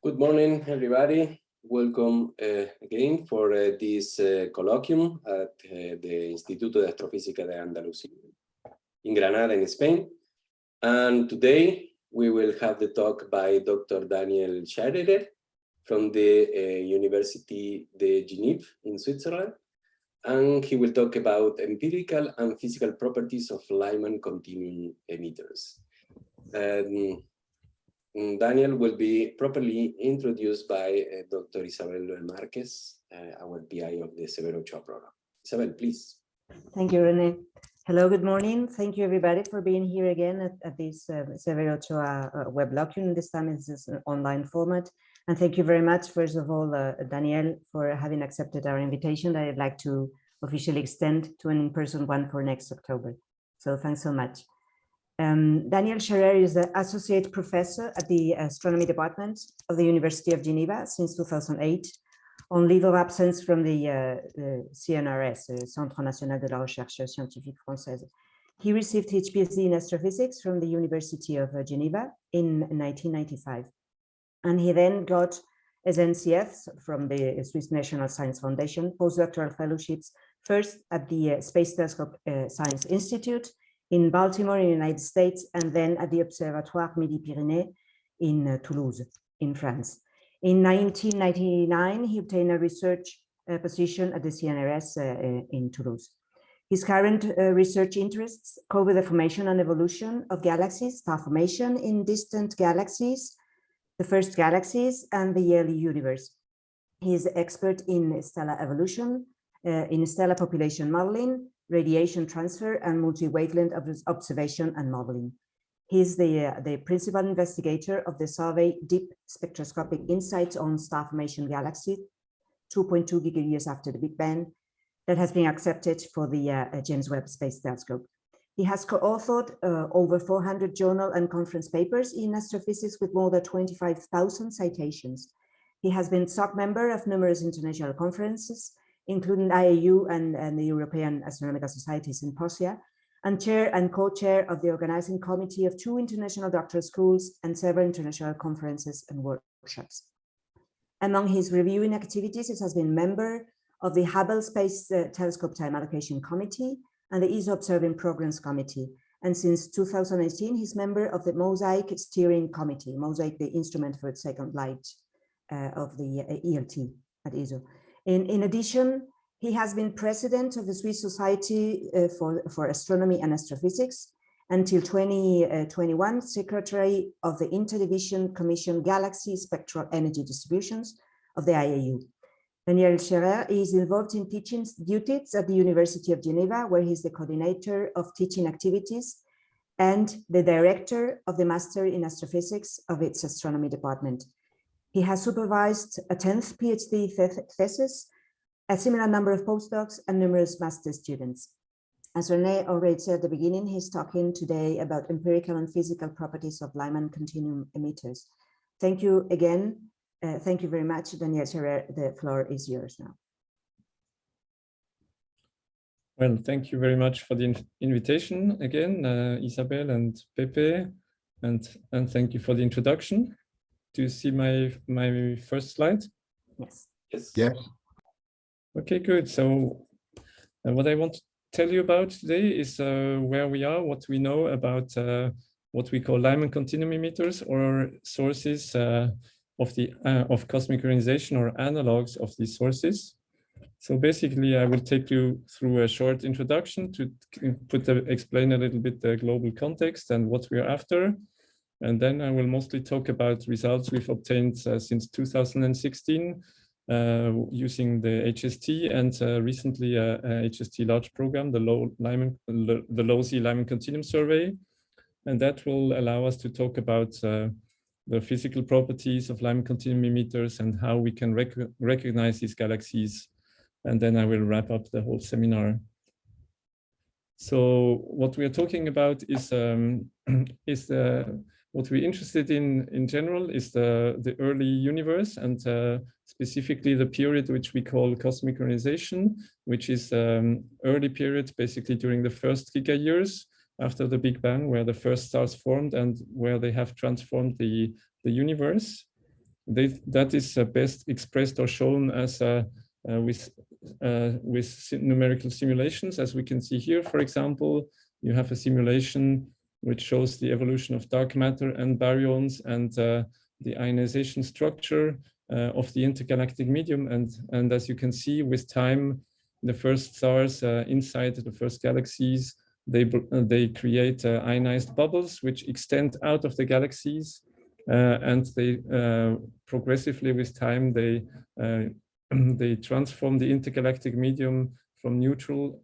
Good morning, everybody. Welcome uh, again for uh, this uh, colloquium at uh, the Instituto de Astrofísica de Andalucía in Granada, in Spain. And today we will have the talk by Dr. Daniel Schaerer from the uh, University de Genève in Switzerland. And he will talk about empirical and physical properties of Lyman continuum emitters. Um, Daniel will be properly introduced by uh, Dr. Isabel Marquez, uh, our PI of the Severo Ochoa program. Isabel, please. Thank you, Rene. Hello, good morning. Thank you, everybody, for being here again at, at this uh, Severo Ochoa uh, web lecture. This time it's an online format. And thank you very much, first of all, uh, Daniel, for having accepted our invitation that I'd like to officially extend to an in-person one for next October. So thanks so much. Um, Daniel Schaerer is an associate professor at the astronomy department of the University of Geneva since 2008 on leave of absence from the, uh, the CNRS, the Centre National de la Recherche Scientifique Française. He received his PhD in astrophysics from the University of uh, Geneva in 1995. And he then got as NCF from the Swiss National Science Foundation postdoctoral fellowships, first at the uh, Space Telescope uh, Science Institute in Baltimore in the United States, and then at the Observatoire Midi-Pyrénées in uh, Toulouse, in France. In 1999, he obtained a research uh, position at the CNRS uh, uh, in Toulouse. His current uh, research interests cover the formation and evolution of galaxies, star formation in distant galaxies, the first galaxies, and the early universe. He is expert in stellar evolution, uh, in stellar population modeling, radiation transfer and multi-wavelength observation and modeling. He's the, uh, the principal investigator of the survey Deep Spectroscopic Insights on Star Formation Galaxy, 2.2 gigayears after the Big Bang, that has been accepted for the uh, James Webb Space Telescope. He has co-authored uh, over 400 journal and conference papers in astrophysics with more than 25,000 citations. He has been SOC member of numerous international conferences including IAU and, and the European Astronomical Society Symposia, and chair and co-chair of the organizing committee of two international doctoral schools and several international conferences and workshops. Among his reviewing activities, he has been member of the Hubble Space uh, Telescope Time Allocation Committee and the ESO Observing Programs Committee. And since 2018, he's member of the MOSAIC Steering Committee, MOSAIC, the instrument for second light uh, of the uh, ELT at ESO. In, in addition, he has been president of the Swiss Society uh, for, for Astronomy and Astrophysics until 2021, uh, secretary of the Interdivision Commission Galaxy Spectral Energy Distributions of the IAU. Daniel Schaerer is involved in teaching duties at the University of Geneva, where he's the coordinator of teaching activities and the director of the Master in Astrophysics of its astronomy department. He has supervised a 10th PhD thesis, a similar number of postdocs, and numerous master students. As Rene already said at the beginning, he's talking today about empirical and physical properties of Lyman continuum emitters. Thank you again. Uh, thank you very much, Daniel. The floor is yours now. Well, thank you very much for the invitation again, uh, Isabel and Pepe, and, and thank you for the introduction. Do you see my my first slide? Yes. Yes. Yes. Okay, good. So uh, what I want to tell you about today is uh, where we are, what we know about uh, what we call Lyman continuum emitters or sources uh, of the uh, of cosmic ionization or analogs of these sources. So basically, I will take you through a short introduction to put the, explain a little bit the global context and what we are after. And then I will mostly talk about results we've obtained uh, since 2016 uh, using the HST and uh, recently HST large program, the low Lyman, the LOSI Lyman Continuum Survey. And that will allow us to talk about uh, the physical properties of Lyman continuum emitters and how we can rec recognize these galaxies. And then I will wrap up the whole seminar. So what we are talking about is um, is the what we're interested in in general is the, the early universe and uh, specifically the period which we call cosmic ionization, which is um, early period basically during the first giga years after the Big Bang, where the first stars formed and where they have transformed the, the universe. they, that is uh, best expressed or shown as uh, uh, with, with numerical simulations, as we can see here, for example, you have a simulation which shows the evolution of dark matter and baryons and the ionization structure uh, of the intergalactic medium. And, and as you can see with time, the first stars uh, inside the first galaxies, they, uh, they create ionized bubbles which extend out of the galaxies. and they progressively with time, they, they transform the intergalactic medium from neutral,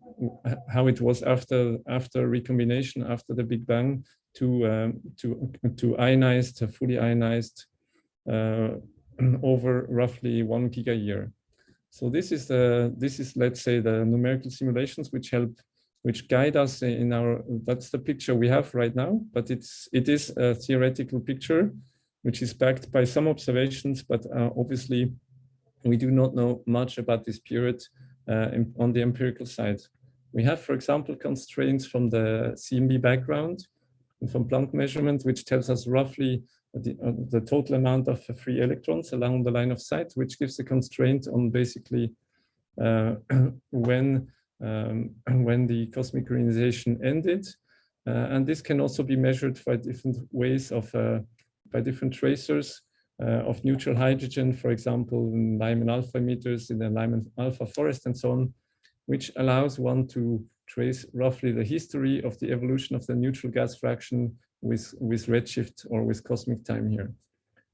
how it was after after recombination, after the Big Bang, to um, to to ionized, fully ionized uh, over roughly one giga year. So this is the this is let's say the numerical simulations which help which guide us in our that's the picture we have right now but it's it is a theoretical picture which is backed by some observations but uh, obviously we do not know much about this period in, on the empirical side we have for example constraints from the CMB background and from Planck measurement which tells us roughly the, uh, the total amount of free electrons along the line of sight, which gives a constraint on basically uh, when um, when the cosmic ionization ended. Uh, and this can also be measured by different ways of uh, by different tracers uh, of neutral hydrogen, for example, in Lyman alpha emitters in the Lyman alpha forest and so on, which allows one to trace roughly the history of the evolution of the neutral gas fraction with, with redshift or with cosmic time here.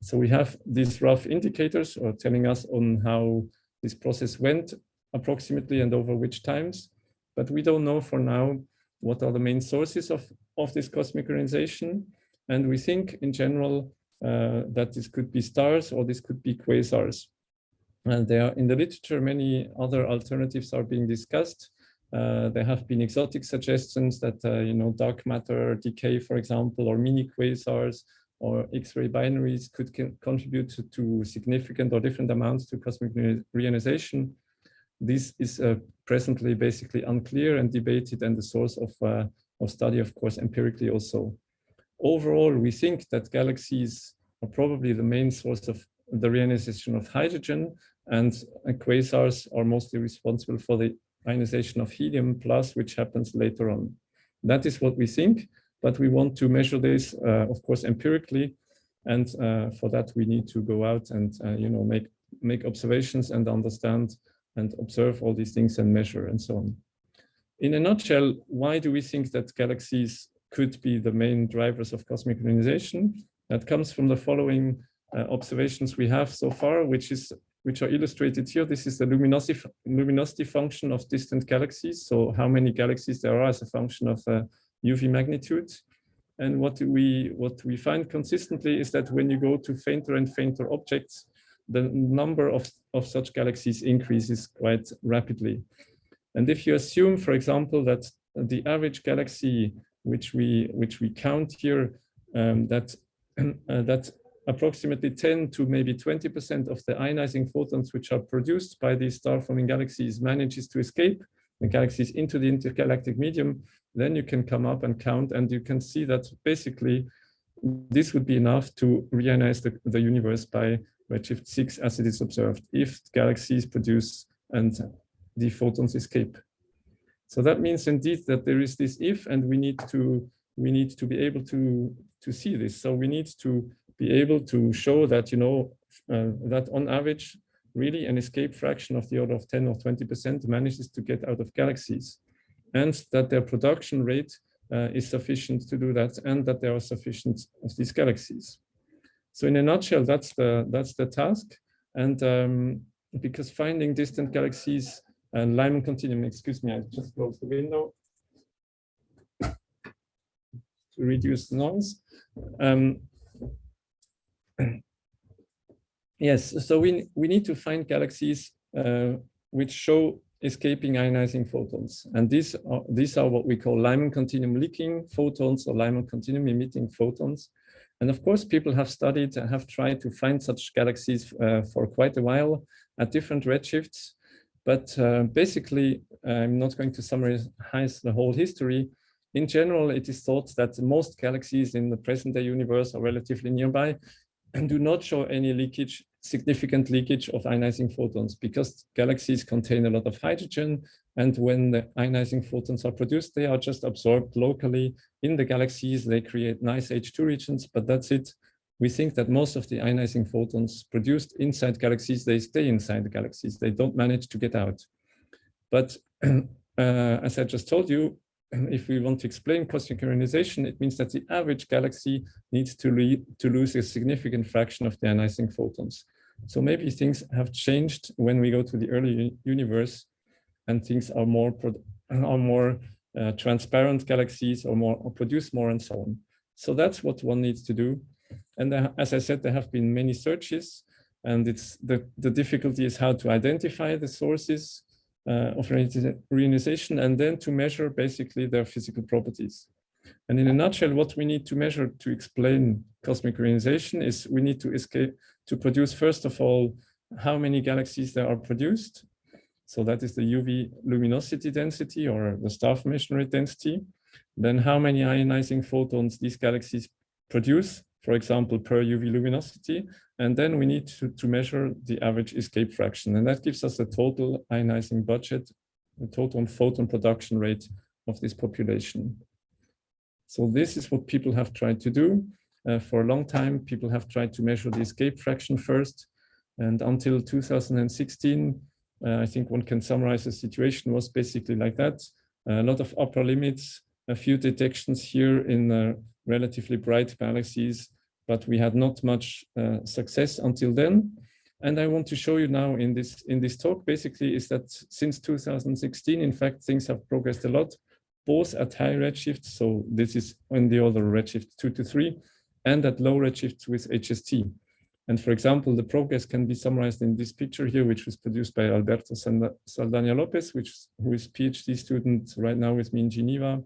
So we have these rough indicators or telling us on how this process went approximately and over which times, but we don't know for now what are the main sources of, of this cosmic ionization. And we think in general uh, that this could be stars or this could be quasars. And there are in the literature, many other alternatives are being discussed. Uh, there have been exotic suggestions that, uh, you know, dark matter decay, for example, or mini quasars or X-ray binaries could contribute to, to, significant or different amounts to cosmic reionization. This is uh, presently basically unclear and debated and the source of, uh, of study, of course, empirically also. Overall, we think that galaxies are probably the main source of the reionization of hydrogen and quasars are mostly responsible for the ionization of helium plus, which happens later on. That is what we think, but we want to measure this, uh, of course, empirically. And uh, for that, we need to go out and, uh, you know, make, make observations and understand and observe all these things and measure and so on. In a nutshell, why do we think that galaxies could be the main drivers of cosmic ionization? That comes from the following uh, observations we have so far, which is which are illustrated here. This is the luminosity, luminosity function of distant galaxies. So how many galaxies there are as a function of uh, UV magnitude. And what we, what we find consistently is that when you go to fainter and fainter objects, the number of, of such galaxies increases quite rapidly. And if you assume, for example, that the average galaxy which we which we count here, um, that uh, that approximately 10 to maybe 20% of the ionizing photons which are produced by these star-forming galaxies manages to escape the galaxies into the intergalactic medium, then you can come up and count and you can see that basically this would be enough to reionize the, the universe by redshift 6 as it is observed if galaxies produce and the photons escape. So that means indeed that there is this if and we need to we need to be able to to see this. So we need to be able to show that, you know, uh, that on average, really an escape fraction of the order of 10 or 20% manages to get out of galaxies and that their production rate uh, is sufficient to do that and that there are sufficient of these galaxies. So in a nutshell, that's the, that's the task. And um, because finding distant galaxies and Lyman continuum, excuse me, I just closed the window to reduce the noise. Um, yes, so we, we need to find galaxies uh, which show escaping ionizing photons. And these are, these are what we call Lyman continuum leaking photons or Lyman continuum emitting photons. And of course, people have studied and have tried to find such galaxies uh, for quite a while at different redshifts. But uh, basically, I'm not going to summarize the whole history. In general, it is thought that most galaxies in the present day universe are relatively nearby and do not show any leakage, significant leakage of ionizing photons because galaxies contain a lot of hydrogen. And when the ionizing photons are produced, they are just absorbed locally in the galaxies. They create nice H2 regions, but that's it. We think that most of the ionizing photons produced inside galaxies, they stay inside the galaxies. They don't manage to get out. But uh, as I just told you, if we want to explain cosmic ionization, it means that the average galaxy needs to, to lose a significant fraction of the ionizing photons. So maybe things have changed when we go to the early universe and things are more are more uh, transparent galaxies or more or produce more and so on. So that's what one needs to do. And there, as I said, there have been many searches and it's the, the difficulty is how to identify the sources uh, of reionization and then to measure basically their physical properties. And in a nutshell, what we need to measure to explain cosmic reionization is we need to escape to produce, first of all, how many galaxies there are produced. So that is the UV luminosity density or the star formation rate density. Then how many ionizing photons these galaxies produce, for example, per UV luminosity. And then we need to, to measure the average escape fraction. And that gives us a total ionizing budget, the total photon production rate of this population. So this is what people have tried to do. Uh, for a long time, people have tried to measure the escape fraction first. And until 2016, uh, I think one can summarize the situation was basically like that. a lot of upper limits, a few detections here in uh, relatively bright galaxies, but we had not much uh, success until then. And I want to show you now in this in this talk basically is that since 2016, in fact, things have progressed a lot, both at high redshift, so this is in the order redshift two to three, and at low redshift with HST. And for example, the progress can be summarized in this picture here, which was produced by Alberto Saldana Lopez, which who is PhD student right now with me in Geneva,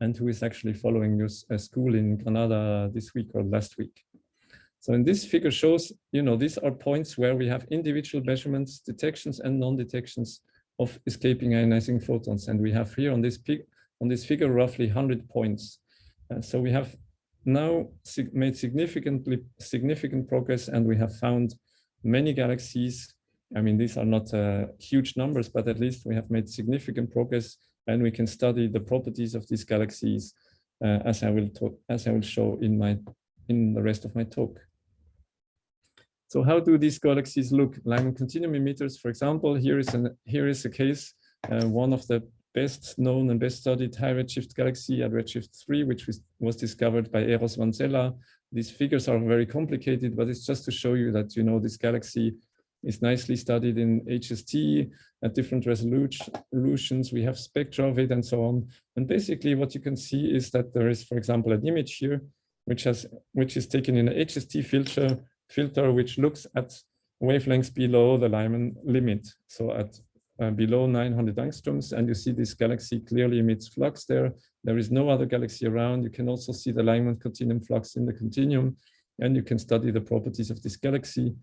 and who is actually following us a school in Granada this week or last week. So in this figure shows, you know, these are points where we have individual measurements, detections and non-detections of escaping ionizing photons. And we have here on this, on this figure roughly 100 points. Uh, so we have now sig made significantly significant progress and we have found many galaxies. I mean, these are not uh, huge numbers, but at least we have made significant progress and we can study the properties of these galaxies uh, as I will talk, as I will show in my in the rest of my talk. So how do these galaxies look? Lyman continuum emitters, for example, here is an here is a case, uh, one of the best known and best studied high redshift galaxy at redshift 3, which was, was discovered by Eros Vanzella. These figures are very complicated, but it's just to show you that, you know, this galaxy is nicely studied in HST at different resolutions. We have spectra of it and so on. And basically what you can see is that there is, for example, an image here, which has which is taken in an HST filter, filter which looks at wavelengths below the Lyman limit. So at uh, below 900 angstroms, and you see this galaxy clearly emits flux there. There is no other galaxy around. You can also see the Lyman continuum flux in the continuum, and you can study the properties of this galaxy.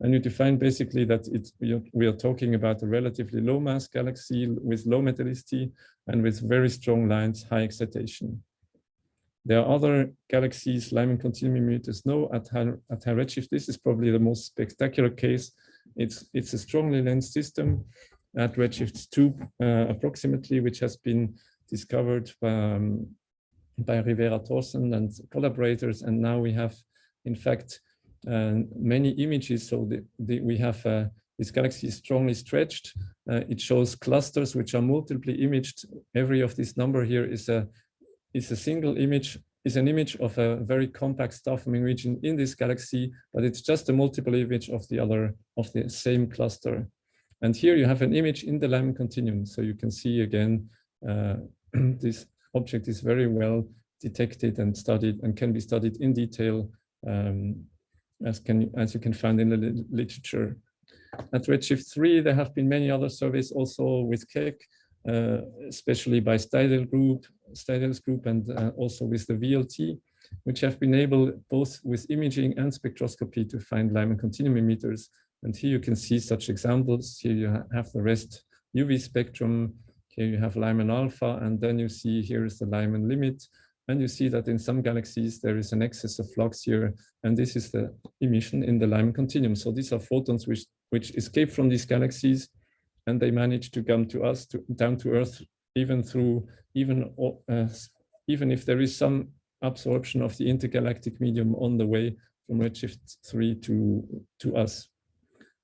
And you define basically that it, we are talking about a relatively low mass galaxy with low metallicity and with very strong lines, high excitation. There are other galaxies, Lyman continuum emitters, no, at high, at high redshift. This is probably the most spectacular case. It's, it's a strongly lensed system at redshift 2 uh, approximately, which has been discovered by, um, by Rivera Thorsen and collaborators. And now we have, in fact, many images. So the, the, we have uh, this galaxy is strongly stretched. Uh, it shows clusters which are multiply imaged. Every of this number here is a is a single image is an image of a very compact star forming region in this galaxy, but it's just a multiple image of the other of the same cluster. And here you have an image in the Lyman continuum. So you can see again, uh, this object is very well detected and studied and can be studied in detail um, as, can, as you can find in the literature. At Redshift 3, there have been many other surveys also with Keck, uh, especially by Steidel group, Steidel's group, and uh, also with the VLT, which have been able both with imaging and spectroscopy to find Lyman continuum emitters and here you can see such examples. Here you have the rest UV spectrum. Here you have Lyman alpha, and then you see here is the Lyman limit. And you see that in some galaxies, there is an excess of flux here. And this is the emission in the Lyman continuum. So these are photons which, which escape from these galaxies and they manage to come to us, to, down to Earth, even through, even, uh, even if there is some absorption of the intergalactic medium on the way from Redshift 3 to, to us.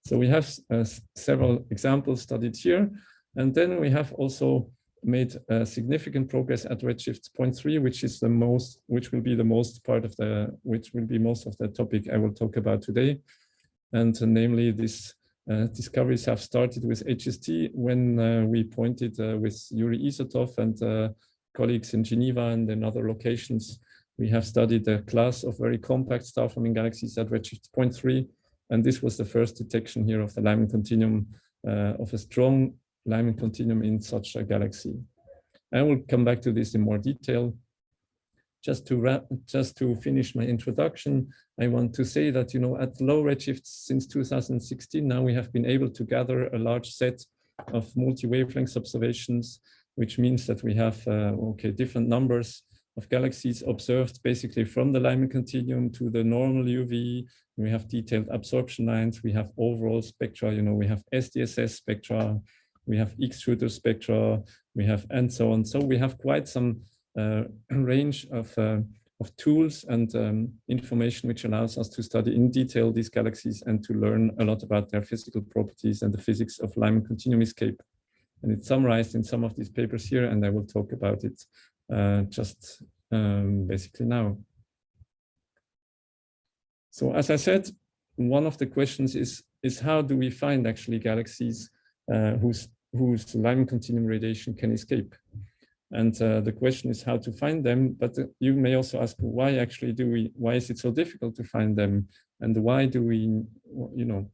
So we have uh, several examples studied here. And then we have also made uh, significant progress at Redshift 0.3, which is the most, which will be the most part of the, which will be most of the topic I will talk about today. And uh, namely, these uh, discoveries have started with HST when uh, we pointed uh, with Yuri Izotov and uh, colleagues in Geneva and in other locations. We have studied a class of very compact star-forming galaxies at Redshift 0.3, and this was the first detection here of the Lyman continuum of a strong Lyman continuum in such a galaxy. I will come back to this in more detail. Just to wrap, just to finish my introduction, I want to say that you know at low redshifts since 2016 now we have been able to gather a large set of multi-wavelength observations, which means that we have uh, okay different numbers of galaxies observed basically from the Lyman continuum to the normal UV. We have detailed absorption lines. We have overall spectra. You know, we have SDSS spectra we have X-shooter spectra, we have and so on. So we have quite some uh, range of, uh, of tools and um, information which allows us to study in detail these galaxies and to learn a lot about their physical properties and the physics of Lyman continuum escape. And it's summarized in some of these papers here, and I will talk about it uh, just um, basically now. So as I said, one of the questions is, is how do we find actually galaxies uh, whose whose Lyman continuum radiation can escape. And uh, the question is how to find them, but uh, you may also ask why actually do we, why is it so difficult to find them? And why do we, you know,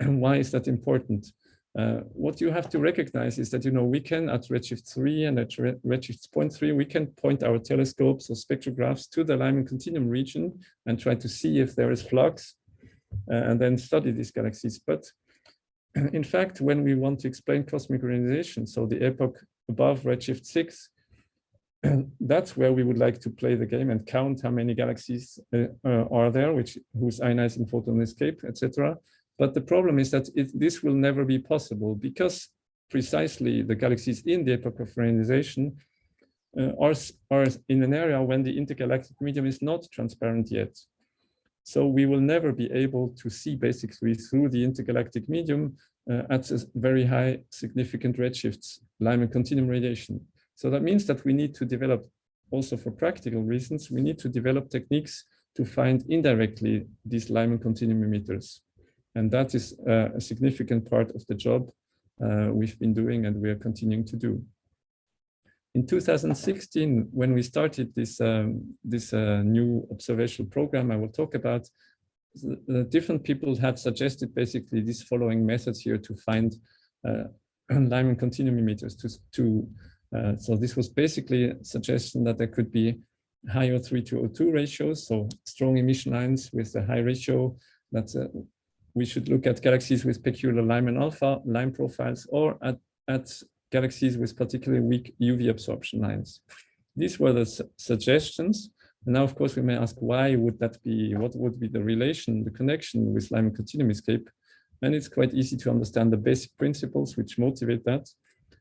why is that important? Uh, what you have to recognize is that, you know, we can at Redshift 3 and at Redshift 0.3, we can point our telescopes or spectrographs to the Lyman continuum region and try to see if there is flux uh, and then study these galaxies. But in fact, when we want to explain cosmic ionization, so the epoch above redshift 6, that's where we would like to play the game and count how many galaxies uh, uh, are there, which whose ionizing photon escape, etc. But the problem is that it, this will never be possible because precisely the galaxies in the epoch of ionization uh, are, are in an area when the intergalactic medium is not transparent yet. So we will never be able to see basically through the intergalactic medium uh, at very high significant redshifts, Lyman continuum radiation. So that means that we need to develop also for practical reasons, we need to develop techniques to find indirectly these Lyman continuum emitters. And that is uh, a significant part of the job uh, we've been doing and we are continuing to do in 2016, when we started this, um, this uh, new observational program I will talk about, the different people have suggested basically these following methods here to find uh, Lyman continuum emitters. To, to, uh, so this was basically a suggestion that there could be higher O3 to O2 ratios, so strong emission lines with a high ratio. That uh, we should look at galaxies with peculiar Lyman alpha line profiles or at, at galaxies with particularly weak UV absorption lines. These were the su suggestions. And now, of course, we may ask why would that be, what would be the relation, the connection with Lyman continuum escape? And it's quite easy to understand the basic principles which motivate that.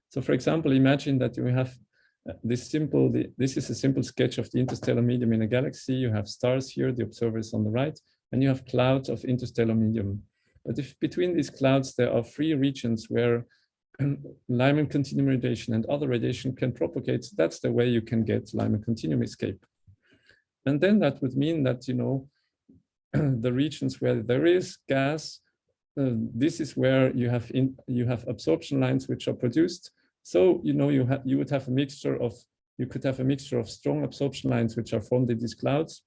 So for example, imagine that you have uh, this simple, the, this is a simple sketch of the interstellar medium in a galaxy. You have stars here, the observer is on the right, and you have clouds of interstellar medium. But if between these clouds, there are three regions where Lyman continuum radiation and other radiation can propagate, that's the way you can get Lyman continuum escape. And then that would mean that, you know, the regions where there is gas, uh, this is where you have in, you have absorption lines which are produced. So, you know, you have you would have a mixture of you could have a mixture of strong absorption lines which are formed in these clouds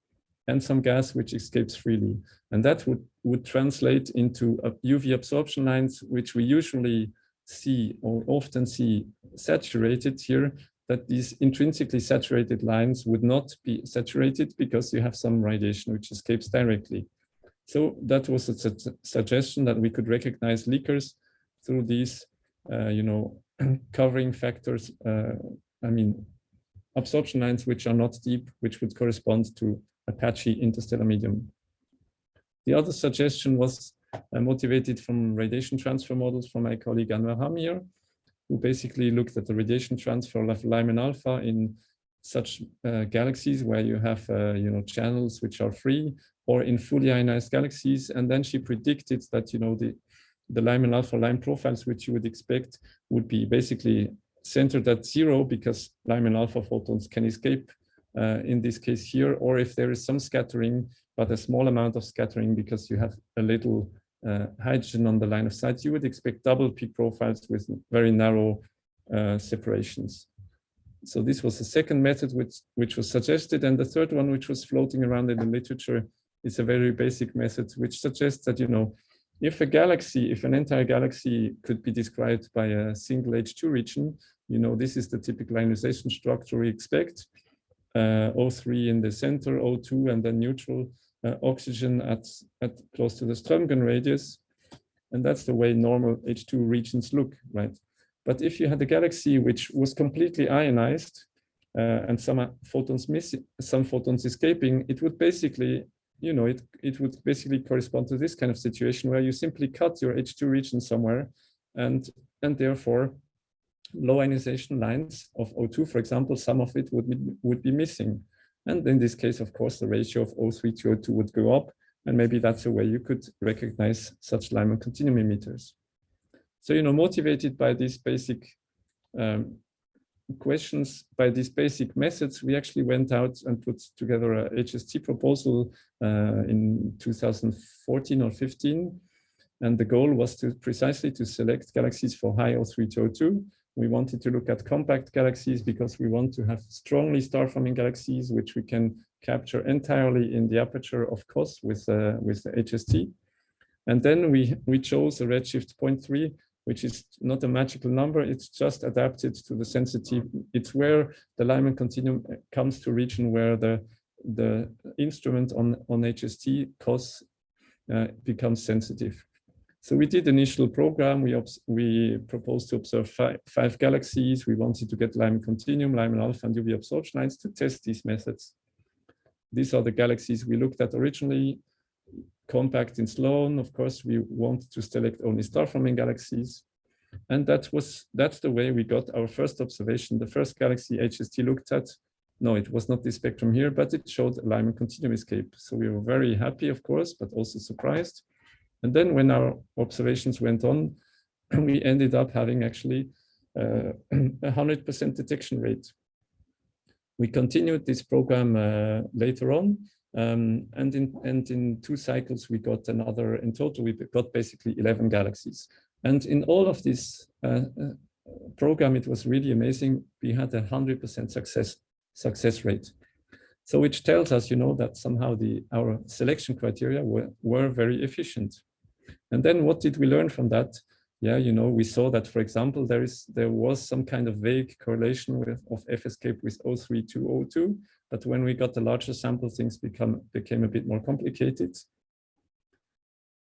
and some gas which escapes freely. And that would, would translate into UV absorption lines, which we usually see or often see saturated here, that these intrinsically saturated lines would not be saturated because you have some radiation which escapes directly. So that was a su suggestion that we could recognize leakers through these, uh, you know, covering factors. Uh, I mean, absorption lines which are not deep, which would correspond to a patchy interstellar medium. The other suggestion was motivated from radiation transfer models from my colleague Anne Verhamme, who basically looked at the radiation transfer of Lyman alpha in such uh, galaxies where you have uh, you know channels which are free or in fully ionized galaxies. And then she predicted that you know the the Lyman alpha line profiles which you would expect would be basically centered at zero because Lyman alpha photons can escape uh, in this case here, or if there is some scattering, but a small amount of scattering because you have a little uh, hydrogen on the line of sight, you would expect double peak profiles with very narrow uh, separations. So this was the second method which, which was suggested. And the third one, which was floating around in the literature, is a very basic method, which suggests that, you know, if a galaxy, if an entire galaxy could be described by a single H2 region, you know, this is the typical ionization structure we expect. Uh, O3 in the center, O2, and then neutral uh, oxygen at, at close to the Strömgren radius. And that's the way normal H2 regions look, right? But if you had a galaxy which was completely ionized uh, and some photons missing, some photons escaping, it would basically you know, it, it would basically correspond to this kind of situation where you simply cut your H2 region somewhere and, and therefore low ionization lines of O2, for example, some of it would would be missing. And in this case, of course, the ratio of O3 to O2 would go up. And maybe that's a way you could recognize such Lyman continuum emitters. So, you know, motivated by these basic um, questions by these basic methods, we actually went out and put together a HST proposal uh, in 2014 or 15. And the goal was to precisely to select galaxies for high O3 to O2. We wanted to look at compact galaxies because we want to have strongly star-forming galaxies, which we can capture entirely in the aperture of COS with, uh, with the HST. And then we, we chose a redshift 0.3 which is not a magical number. It's just adapted to the sensitive. It's where the Lyman continuum comes to region where the, the instrument on, on HST COS uh, becomes sensitive. So we did initial program. We, we proposed to observe five, galaxies. We wanted to get Lyman continuum, Lyman alpha, and UV absorption lines to test these methods. These are the galaxies we looked at originally compact in Sloan. Of course, we want to select only star-forming galaxies. And that was that's the way we got our first observation. The first galaxy HST looked at, no, it was not this spectrum here, but it showed Lyman continuum escape. So we were very happy, of course, but also surprised. And then when our observations went on, we ended up having actually uh, a 100% detection rate. We continued this program uh, later on, um, and in and in two cycles, we got another, in total, we got basically 11 galaxies. And in all of this uh, uh program, it was really amazing. We had a 100% success, success rate. So which tells us, you know, that somehow the our selection criteria were, were very efficient. And then what did we learn from that? Yeah, you know, we saw that, for example, there is there was some kind of vague correlation with of F escape with O3 to O2, but when we got the larger sample, things become became a bit more complicated.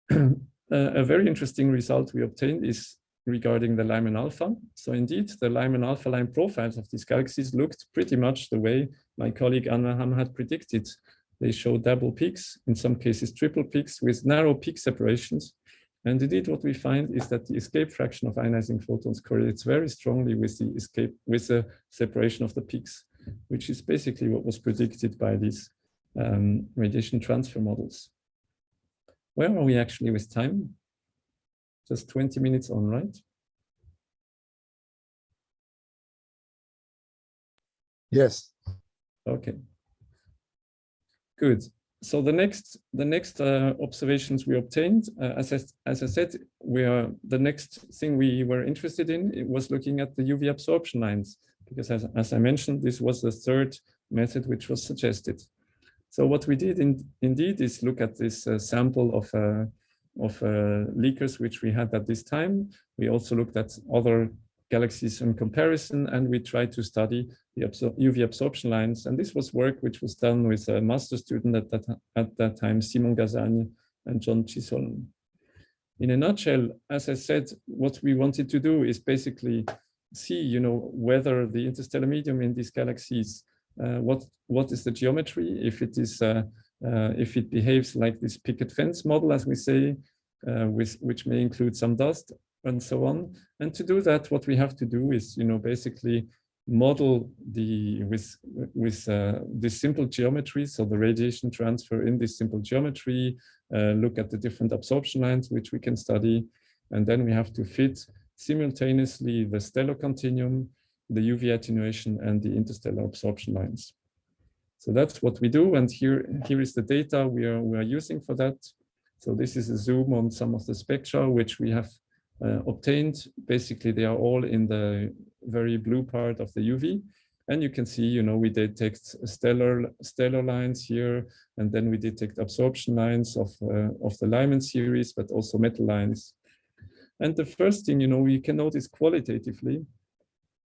Uh, a very interesting result we obtained is regarding the Lyman alpha. So indeed, the Lyman alpha line profiles of these galaxies looked pretty much the way my colleague Anne Verhamme had predicted. They show double peaks, in some cases triple peaks with narrow peak separations. And indeed, what we find is that the escape fraction of ionizing photons correlates very strongly with the escape, with the separation of the peaks which is basically what was predicted by these um, radiation transfer models. Where are we actually with time? Just 20 minutes on, right? Yes. Okay. Good. So the next the next uh, observations we obtained, uh, as I, as I said, we are the next thing we were interested in was looking at the UV absorption lines because as, as I mentioned, this was the third method which was suggested. So what we did in, indeed is look at this uh, sample of, uh, of uh, leakers which we had at this time. We also looked at other galaxies in comparison and we tried to study the absor UV absorption lines. And this was work which was done with a master student at that, at that time, Simon Gazagnes and John Chisholm. In a nutshell, as I said, what we wanted to do is basically see, you know, whether the interstellar medium in these galaxies, uh, what what is the geometry, if it is uh, uh, if it behaves like this picket fence model, as we say, uh, with, which may include some dust and so on. And to do that, what we have to do is, you know, basically model the with with uh, this simple geometry, so the radiation transfer in this simple geometry, uh, look at the different absorption lines which we can study, and then we have to fit simultaneously the stellar continuum, the UV attenuation, and the interstellar absorption lines. So that's what we do. And here, here is the data we are, we are using for that. So this is a zoom on some of the spectra which we have obtained. Basically, they are all in the very blue part of the UV. And you can see, you know, we detect stellar stellar lines here, and then we detect absorption lines of, uh, of the Lyman series, but also metal lines. And the first thing, you know, we can notice qualitatively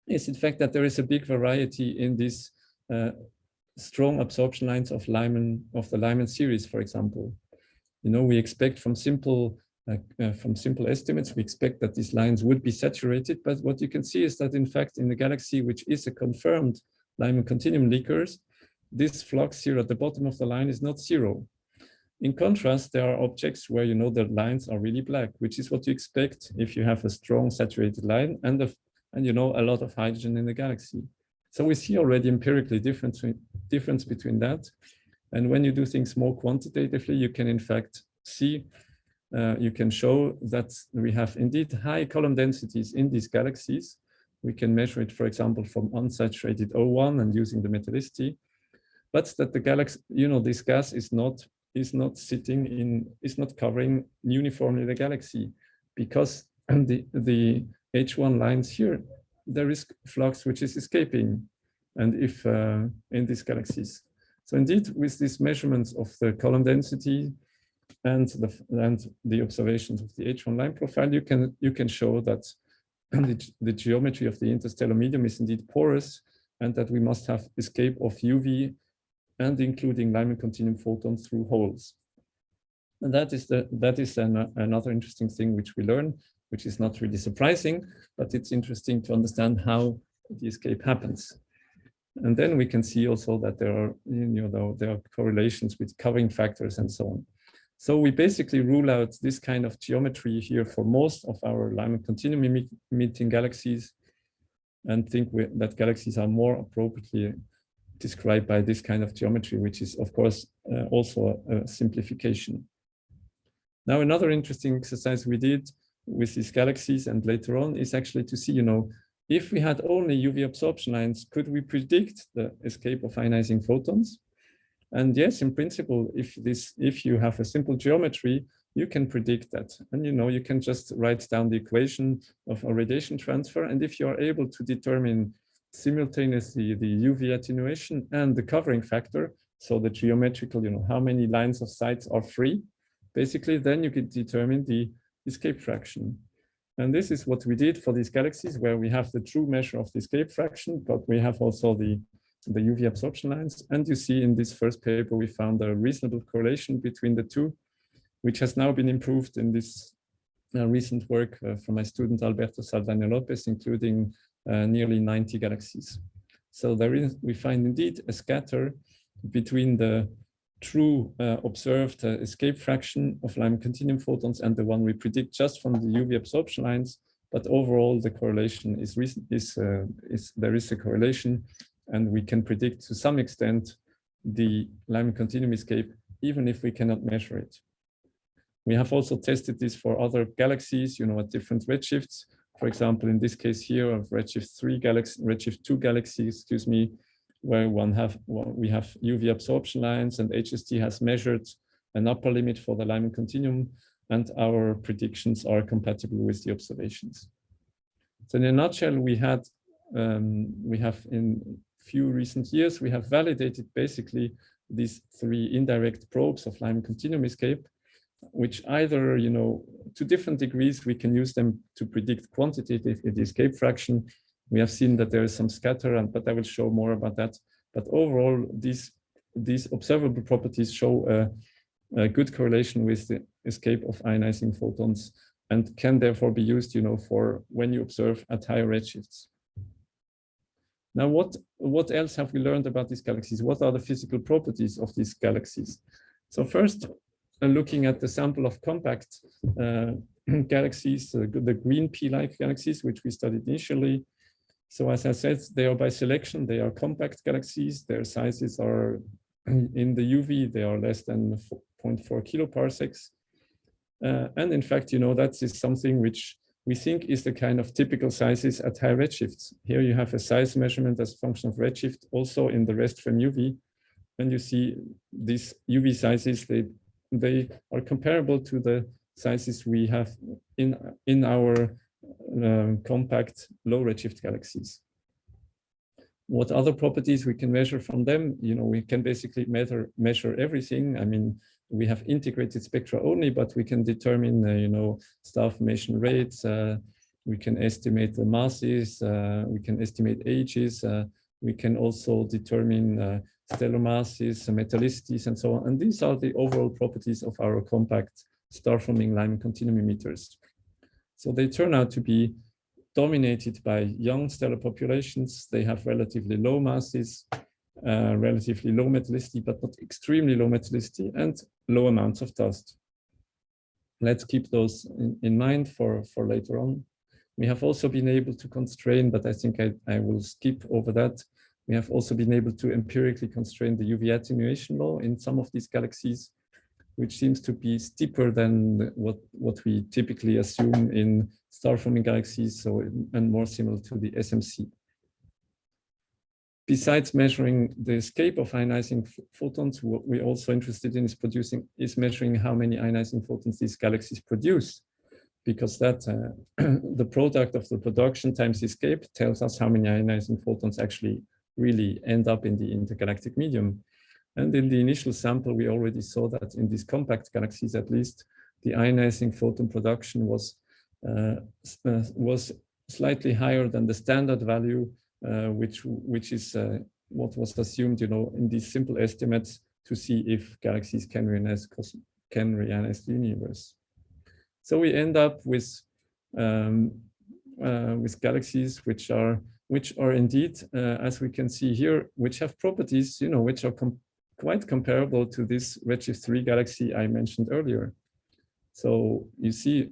is in fact that there is a big variety in these uh, strong absorption lines of Lyman of the Lyman series, for example. You know, we expect from simple uh, uh, from simple estimates, we expect that these lines would be saturated, but what you can see is that in fact in the galaxy, which is a confirmed Lyman continuum leakers, this flux here at the bottom of the line is not zero. In contrast, there are objects where you know the lines are really black, which is what you expect if you have a strong saturated line and, a, and you know a lot of hydrogen in the galaxy. So we see already empirically difference, difference between that. And when you do things more quantitatively, you can in fact see, uh, you can show that we have indeed high column densities in these galaxies. We can measure it, for example, from unsaturated O1 and using the metallicity, but that the galaxy, you know, this gas is not is not sitting in, is not covering uniformly the galaxy because the, the H1 lines here there is flux which is escaping and if uh, in these galaxies. So indeed, with these measurements of the column density and the and the observations of the H1 line profile, you can you can show that the, the geometry of the interstellar medium is indeed porous and that we must have escape of UV and including Lyman continuum photons through holes. And that is the that is an, another interesting thing which we learn which is not really surprising, but it's interesting to understand how the escape happens. And then we can see also that there are, you know, there are correlations with covering factors and so on. So we basically rule out this kind of geometry here for most of our Lyman continuum emitting galaxies and think we, that galaxies are more appropriately described by this kind of geometry, which is of course uh, also a, a simplification. Now, another interesting exercise we did with these galaxies and later on is actually to see, you know, if we had only UV absorption lines, could we predict the escape of ionizing photons? And yes, in principle, if this, if you have a simple geometry, you can predict that. And you know, you can just write down the equation of a radiation transfer. And if you are able to determine simultaneously the UV attenuation and the covering factor, so the geometrical, you know, how many lines of sight are free, basically, then you can determine the escape fraction. And this is what we did for these galaxies where we have the true measure of the escape fraction, but we have also the, the UV absorption lines. And you see in this first paper, we found a reasonable correlation between the two, which has now been improved in this uh, recent work uh, from my student Alberto Saldaña Lopez, including uh, nearly 90 galaxies. So there is, we find indeed a scatter between the true uh, observed uh, escape fraction of Lyman continuum photons and the one we predict just from the UV absorption lines. But overall, the correlation is, is, uh, is there is a correlation and we can predict to some extent the Lyman continuum escape, even if we cannot measure it. We have also tested this for other galaxies, you know, at different redshifts. For example, in this case here of redshift 3 galaxy, redshift 2 galaxy, excuse me, where one have well, we have UV absorption lines and HST has measured an upper limit for the Lyman continuum and our predictions are compatible with the observations. So in a nutshell, we had um, we have in few recent years, we have validated basically these three indirect probes of Lyman continuum escape, which either, you know, to different degrees, we can use them to predict quantitative escape fraction we have seen that there is some scatter, and, but I will show more about that. But overall, these, these observable properties show a, a good correlation with the escape of ionizing photons and can therefore be used, you know, for when you observe at higher redshifts. Now, what, what else have we learned about these galaxies? What are the physical properties of these galaxies? So first, uh, looking at the sample of compact uh, galaxies, uh, the green pea-like galaxies, which we studied initially. So as I said, they are by selection, they are compact galaxies. Their sizes are in the UV, they are less than 0.4 kiloparsecs. Uh, and in fact, you know, that is something which we think is the kind of typical sizes at high redshifts. Here you have a size measurement as a function of redshift, also in the rest frame UV. And you see these UV sizes, they, they are comparable to the sizes we have in, in our um, compact low redshift galaxies. What other properties we can measure from them? You know, we can basically measure, measure everything. I mean, we have integrated spectra only, but we can determine, uh, you know, star formation rates. Uh, we can estimate the masses. Uh, we can estimate ages. Uh, we can also determine uh, stellar masses, metallicities, and so on. And these are the overall properties of our compact star-forming Lyman continuum emitters. So they turn out to be dominated by young stellar populations. They have relatively low masses uh, relatively low metallicity, but not extremely low metallicity and low amounts of dust. Let's keep those in, in mind for, for later on. We have also been able to constrain, but I think I, I will skip over that. We have also been able to empirically constrain the UV attenuation law in some of these galaxies, which seems to be steeper than what, what we typically assume in star-forming galaxies, so and more similar to the SMC besides measuring the escape of ionizing photons, what we're also interested in is producing is measuring how many ionizing photons these galaxies produce, because that uh, the product of the production times escape tells us how many ionizing photons actually really end up in the intergalactic medium. And in the initial sample, we already saw that in these compact galaxies, at least, the ionizing photon production was uh, uh, was slightly higher than the standard value which which is uh, what was assumed, you know, in these simple estimates to see if galaxies can reionize can reionize the universe. So we end up with um, uh, with galaxies which are which are indeed, uh, as we can see here, which have properties, you know, which are com quite comparable to this Redshift 3 galaxy I mentioned earlier. So you see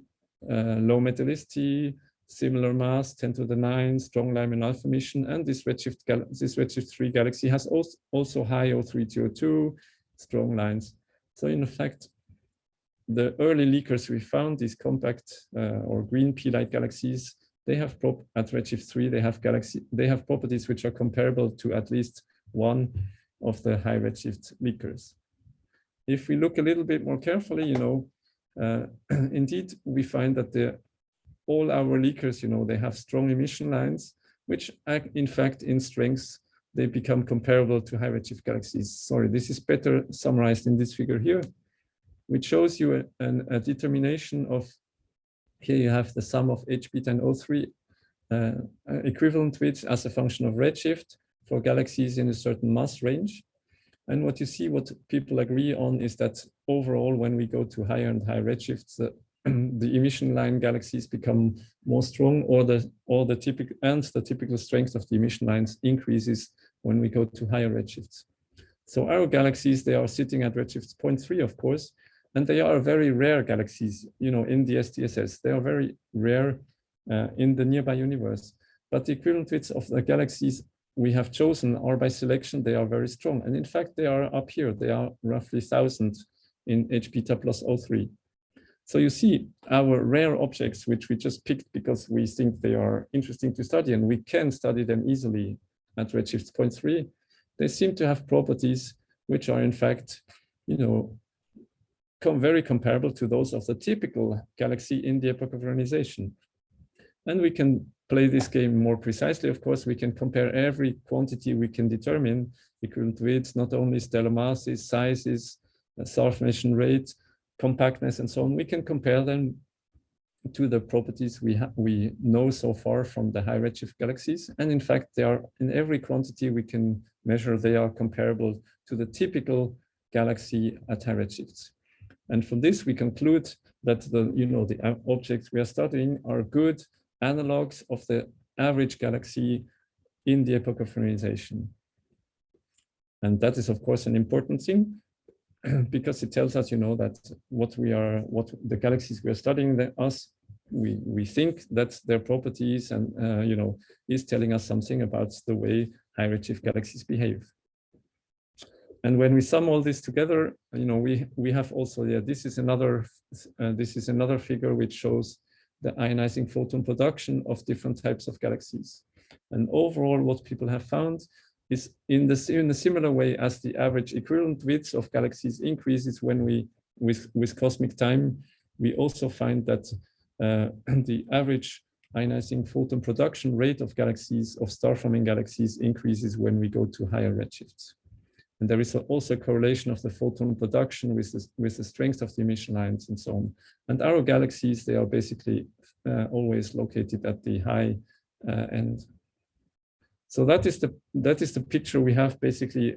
uh, low metallicity, similar mass, 10 to the 9, strong Lyman alpha emission, and this Redshift, this Redshift 3 galaxy has also, also high O3 2 strong lines. So in fact, the early leakers we found, these compact uh, or green pea-like galaxies, they have prop at Redshift 3, they have galaxy, they have properties which are comparable to at least one of the high Redshift leakers. If we look a little bit more carefully, you know, uh, indeed, we find that the all our leakers, you know, they have strong emission lines, which in fact in strength, they become comparable to high redshift galaxies. Sorry, this is better summarized in this figure here, which shows you a, an, a determination of, here you have the sum of H beta and O3 uh, equivalent widths as a function of redshift for galaxies in a certain mass range. And what you see, what people agree on is that overall, when we go to higher and higher redshifts, the the emission line galaxies become more strong or the or the typical and the typical strength of the emission lines increases when we go to higher redshifts. So our galaxies, they are sitting at redshifts 0.3, of course, and they are very rare galaxies, you know, in the SDSS. They are very rare uh, in the nearby universe. But the equivalent widths of the galaxies we have chosen are by selection, they are very strong. And in fact, they are up here. They are roughly 1000 in H beta plus O3. So you see our rare objects, which we just picked because we think they are interesting to study and we can study them easily at redshift 0.3, they seem to have properties which are in fact, you know, com very comparable to those of the typical galaxy in the epoch of ionization. And we can play this game more precisely. Of course, we can compare every quantity we can determine equivalent widths, not only stellar masses, sizes, star formation rate, compactness and so on, we can compare them to the properties we we know so far from the high redshift galaxies. And in fact, they are in every quantity we can measure, they are comparable to the typical galaxy at high redshifts. And from this, we conclude that the, you know, the uh, objects we are studying are good analogs of the average galaxy in the epoch of ionization. And that is, of course, an important thing because it tells us, you know, that what we are, what the galaxies we are studying, the, us, we we think that their properties and uh, you know is telling us something about the way high redshift galaxies behave. And when we sum all this together, you know, we we have also yeah, this is another uh, this is another figure which shows the ionizing photon production of different types of galaxies. And overall, what people have found is in the in a similar way as the average equivalent width of galaxies increases when we with with cosmic time, we also find that uh, the average ionizing photon production rate of galaxies, of star-forming galaxies increases when we go to higher redshifts. And there is also a correlation of the photon production with the, with the strength of the emission lines and so on. And our galaxies, they are basically uh, always located at the high uh, end. So that is the that is the picture we have basically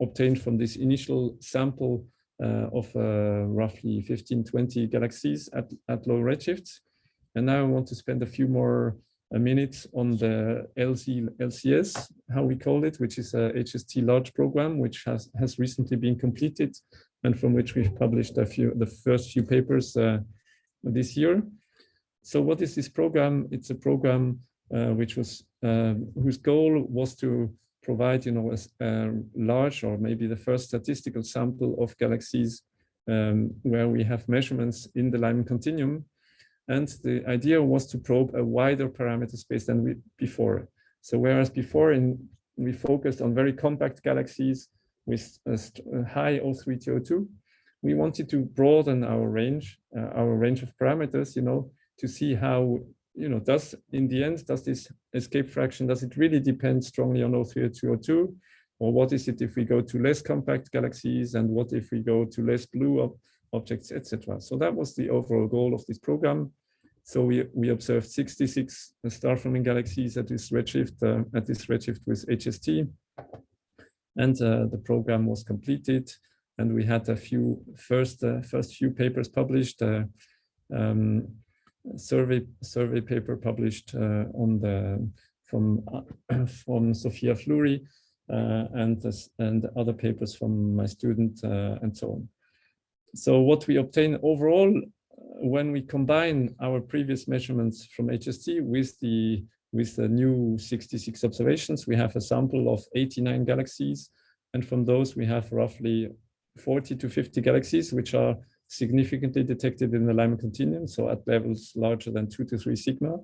obtained from this initial sample uh, of uh, roughly 15, 20 galaxies at, at low redshifts. And now I want to spend a few more uh, minutes on the LZ, LCS, how we call it, which is a HST large program, which has, has recently been completed and from which we've published a few, the first few papers uh, this year. So what is this program? It's a program uh, which was, uh, whose goal was to provide, you know, a, a, large or maybe the first statistical sample of galaxies um, where we have measurements in the Lyman continuum. And the idea was to probe a wider parameter space than we, before. So whereas before in, we focused on very compact galaxies with a, a high O3 TO2, we wanted to broaden our range, uh, our range of parameters, you know, to see how you know, does in the end, does this escape fraction, does it really depend strongly on O3 or O2? Or what is it if we go to less compact galaxies and what if we go to less blue ob objects, etc. So that was the overall goal of this program. So we, we observed 66 star-forming galaxies at this redshift, uh, at this redshift with HST. And uh, the program was completed and we had a few first, uh, first few papers published. Uh, um, survey survey paper published uh, on the from uh, from Sophia Flury uh, and this, and other papers from my student and so on. So what we obtain overall when we combine our previous measurements from HST with the with the new 66 observations, we have a sample of 89 galaxies. And from those, we have roughly 40 to 50 galaxies, which are significantly detected in the Lyman continuum, so at levels larger than two to three sigma.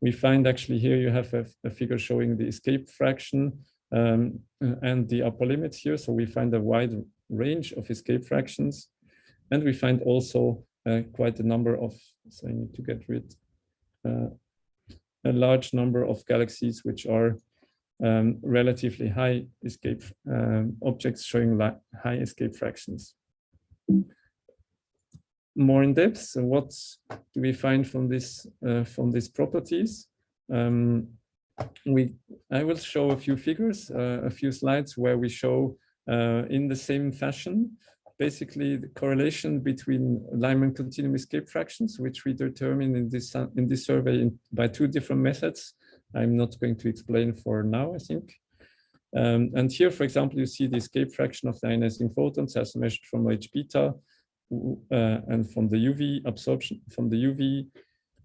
We find actually here you have a, a figure showing the escape fraction um, and the upper limits here. So we find a wide range of escape fractions. And we find also uh, quite a number of, so I need to get rid, uh, a large number of galaxies which are um, relatively high escape um, objects showing high escape fractions more in depth. So what do we find from this uh, from these properties? Um, we I will show a few figures, uh, a few slides where we show uh, in the same fashion basically the correlation between Lyman continuum escape fractions, which we determine in this in this survey in, by two different methods. I'm not going to explain for now, I think. Um, and here, for example, you see the escape fraction of the ionizing photons as measured from H beta and from the UV absorption, from the UV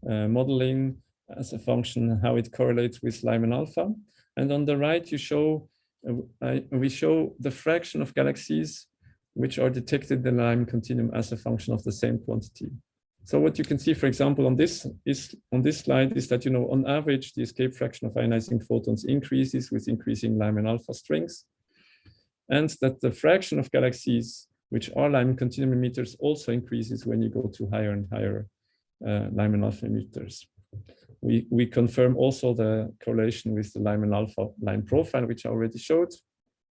uh, modeling as a function, how it correlates with Lyman alpha. And on the right, you show, uh, I, we show the fraction of galaxies which are detected in the Lyman continuum as a function of the same quantity. So what you can see, for example, on this is on this slide is that, you know, on average, the escape fraction of ionizing photons increases with increasing Lyman alpha strengths, and that the fraction of galaxies which are Lyman continuum emitters also increases when you go to higher and higher uh, Lyman alpha emitters. We, we confirm also the correlation with the Lyman alpha line profile, which I already showed.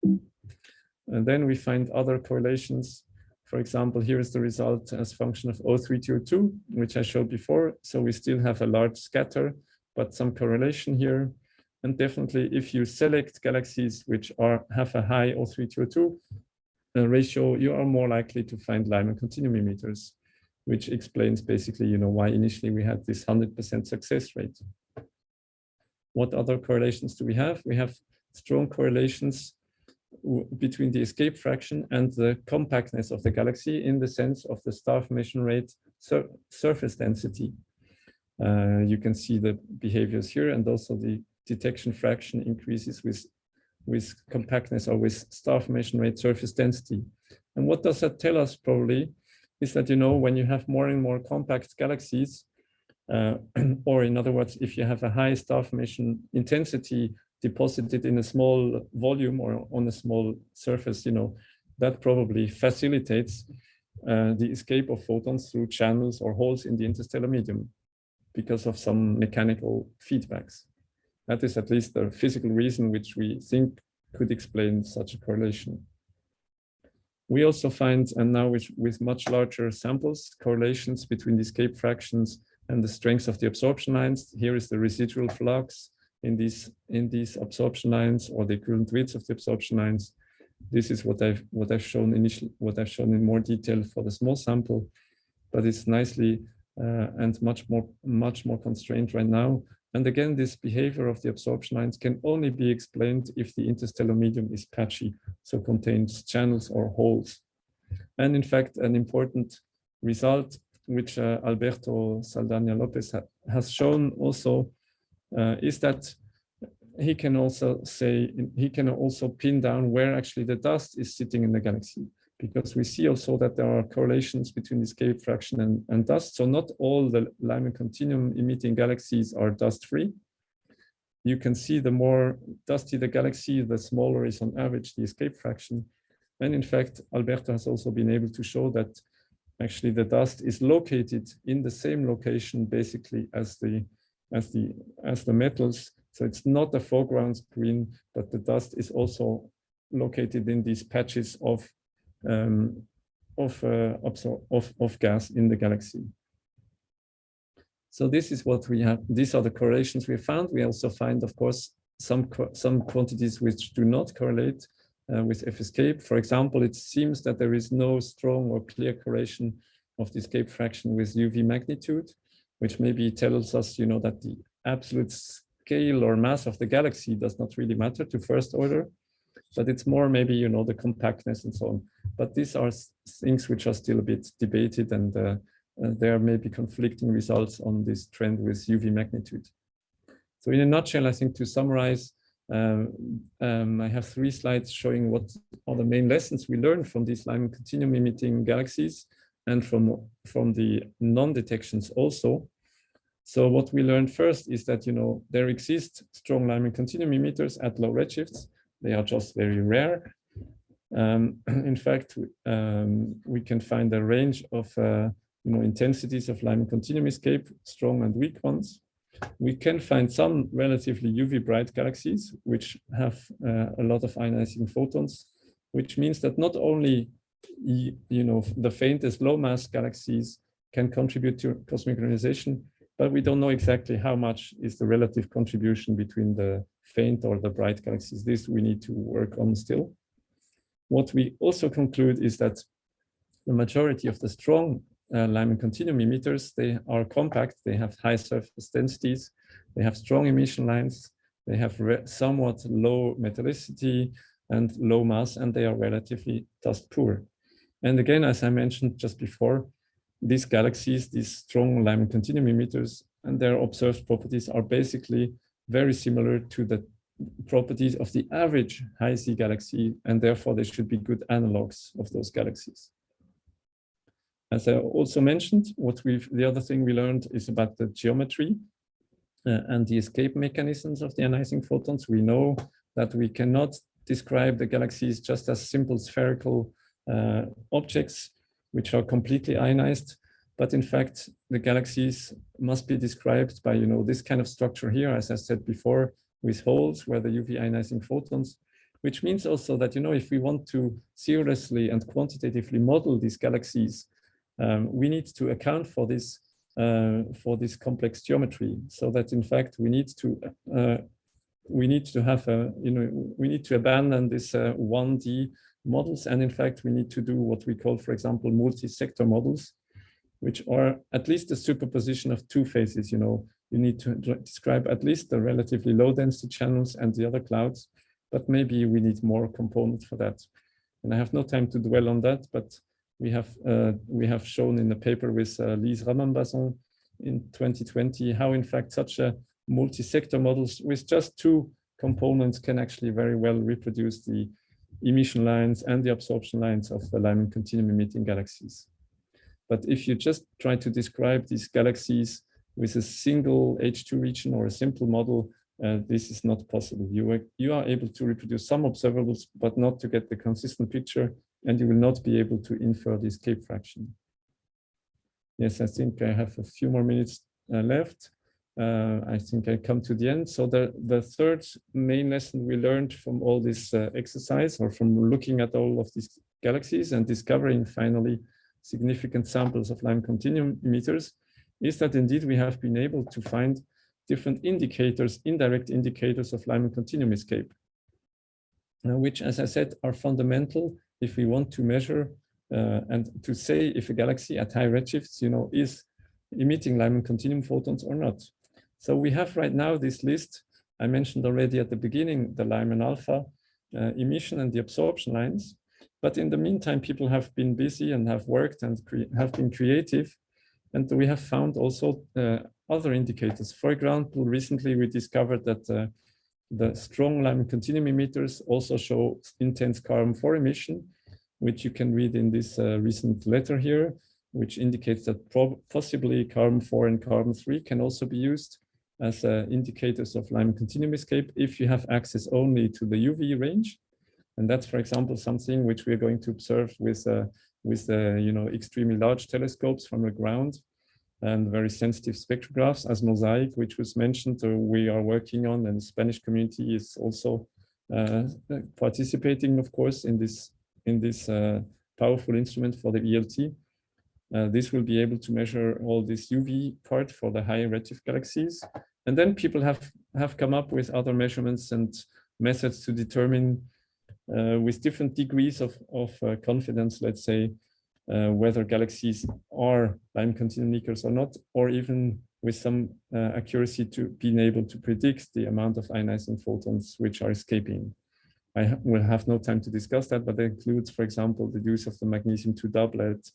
And then we find other correlations. For example, here is the result as function of O3TO2, which I showed before. So we still have a large scatter, but some correlation here. And definitely if you select galaxies which are have a high O3TO2, ratio, you are more likely to find Lyman continuum emitters, which explains basically, you know, why initially we had this 100% success rate. what other correlations do we have? We have strong correlations between the escape fraction and the compactness of the galaxy in the sense of the star formation rate sur surface density. Uh, you can see the behaviors here and also the detection fraction increases with, with compactness or with star formation rate surface density. And what does that tell us probably is that, you know, when you have more and more compact galaxies, uh, or in other words, if you have a high star formation intensity deposited in a small volume or on a small surface, you know, that probably facilitates uh, the escape of photons through channels or holes in the interstellar medium because of some mechanical feedbacks. That is at least the physical reason which we think could explain such a correlation. We also find, and now with, with much larger samples, correlations between the escape fractions and the strength of the absorption lines. Here is the residual flux in these in these absorption lines or the equivalent widths of the absorption lines. This is what I've what I've shown initially, what I've shown in more detail for the small sample, but it's nicely uh, and much more much more constrained right now. And again, this behavior of the absorption lines can only be explained if the interstellar medium is patchy, so contains channels or holes. And in fact, an important result which uh, Alberto Saldaña Lopez ha has shown also uh, is that he can also say, he can also pin down where actually the dust is sitting in the galaxy because we see also that there are correlations between escape fraction and, and dust. So not all the Lyman continuum emitting galaxies are dust free. You can see the more dusty the galaxy, the smaller is on average the escape fraction. And in fact, Alberto has also been able to show that actually the dust is located in the same location basically as the as the as the metals. So it's not a foreground screen, but the dust is also located in these patches of um, of, uh, of, of gas in the galaxy. So this is what we have. These are the correlations we found. We also find, of course, some some quantities which do not correlate uh, with F escape. For example, it seems that there is no strong or clear correlation of the escape fraction with UV magnitude, which maybe tells us, you know, that the absolute scale or mass of the galaxy does not really matter to first order but it's more maybe, you know, the compactness and so on. But these are things which are still a bit debated and uh, uh, there may be conflicting results on this trend with UV magnitude. So in a nutshell, I think to summarize, um, um, I have three slides showing what are the main lessons we learned from these Lyman continuum emitting galaxies and from, from the non-detections also. So what we learned first is that, you know, there exist strong Lyman continuum emitters at low redshifts, they are just very rare. Um, in fact, um, we can find a range of uh, you know, intensities of Lyman continuum escape, strong and weak ones. We can find some relatively UV bright galaxies, which have uh, a lot of ionizing photons, which means that not only you know, the faintest low mass galaxies can contribute to cosmic ionization, but we don't know exactly how much is the relative contribution between the faint or the bright galaxies. This we need to work on still. What we also conclude is that the majority of the strong uh, Lyman continuum emitters, they are compact, they have high surface densities, they have strong emission lines, they have somewhat low metallicity and low mass, and they are relatively dust poor. And again, as I mentioned just before, these galaxies, these strong Lyman continuum emitters, and their observed properties are basically very similar to the properties of the average high Z galaxy, and therefore they should be good analogs of those galaxies. As I also mentioned, what we've the other thing we learned is about the geometry uh, and the escape mechanisms of the ionizing photons. We know that we cannot describe the galaxies just as simple spherical uh, objects, which are completely ionized. But in fact, the galaxies must be described by, you know, this kind of structure here, as I said before, with holes where the UV ionizing photons, which means also that, you know, if we want to seriously and quantitatively model these galaxies, um, we need to account for this uh, for this complex geometry. So that in fact we need to uh, we need to have a you know we need to abandon this uh, 1d models. And in fact we need to do what we call for example multi-sector models which are at least a superposition of two phases, you know, you need to describe at least the relatively low density channels and the other clouds, but maybe we need more components for that. And I have no time to dwell on that, but we have uh, we have shown in the paper with uh, Lise Ramambason in 2020 how in fact such a multi-sector models with just two components can actually very well reproduce the emission lines and the absorption lines of the Lyman continuum emitting galaxies. But if you just try to describe these galaxies with a single H2 region or a simple model, uh, this is not possible. You are, you are able to reproduce some observables, but not to get the consistent picture, and you will not be able to infer the escape fraction. Yes, I think I have a few more minutes uh, left. Uh, I think I come to the end. So the, the third main lesson we learned from all this uh, exercise or from looking at all of these galaxies and discovering finally significant samples of Lyman continuum emitters is that indeed we have been able to find different indicators, indirect indicators of Lyman continuum escape, which, as I said, are fundamental if we want to measure uh, and to say if a galaxy at high redshifts, you know, is emitting Lyman continuum photons or not. So we have right now this list. I mentioned already at the beginning, the Lyman alpha uh, emission and the absorption lines. But in the meantime, people have been busy and have worked and have been creative. And we have found also uh, other indicators. For example, recently we discovered that uh, the strong Lyman continuum emitters also show intense carbon-4 emission, which you can read in this uh, recent letter here, which indicates that possibly carbon-4 and carbon-3 can also be used as uh, indicators of Lyman continuum escape if you have access only to the UV range. And that's, for example, something which we are going to observe with, uh, with uh, you know, extremely large telescopes from the ground and very sensitive spectrographs as Mosaic, which was mentioned, uh, we are working on, and the Spanish community is also uh, participating, of course, in this, in this uh, powerful instrument for the ELT. Uh, this will be able to measure all this UV part for the high redshift galaxies. And then people have, have come up with other measurements and methods to determine with different degrees of, of uh, confidence, let's say, uh, whether galaxies are Lyman continuum leakers or not, or even with some uh, accuracy to being able to predict the amount of ionizing photons which are escaping. I will have no time to discuss that, but it includes, for example, the use of the magnesium-2 doublet,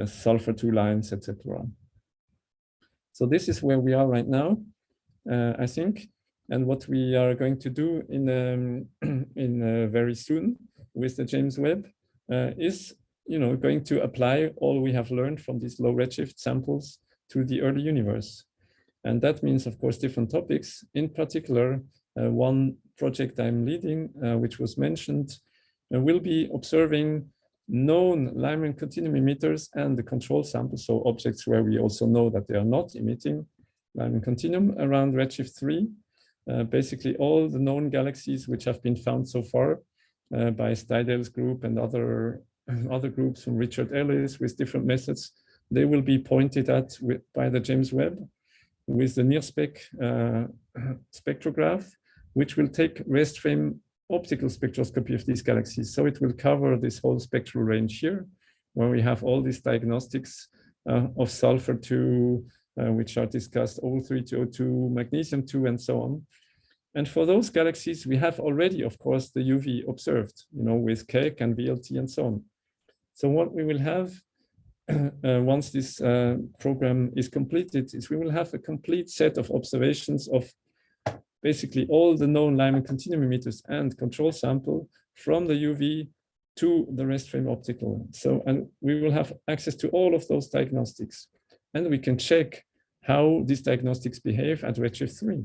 uh, sulfur two lines, etc. So this is where we are right now, uh, I think. And what we are going to do in um, in uh, very soon with the James Webb uh, is, you know, going to apply all we have learned from these low redshift samples to the early universe. And that means, of course, different topics. In particular, uh, one project I'm leading, uh, which was mentioned, will be observing known Lyman continuum emitters and the control samples, so objects where we also know that they are not emitting Lyman continuum around redshift 3. Uh, basically all the known galaxies which have been found so far uh, by Steidel's group and other, other groups from Richard Ellis with different methods, they will be pointed at with, by the James Webb with the NIRSPEC uh, spectrograph, which will take rest frame optical spectroscopy of these galaxies. So it will cover this whole spectral range here, where we have all these diagnostics uh, of sulfur 2, uh, which are discussed, O3 to O2, magnesium 2, and so on. And for those galaxies, we have already, of course, the UV observed, you know, with Keck and VLT and so on. So what we will have uh, once this uh, program is completed is we will have a complete set of observations of basically all the known Lyman continuum emitters and control sample from the UV to the rest frame optical. So, and we will have access to all of those diagnostics and we can check how these diagnostics behave at redshift 3.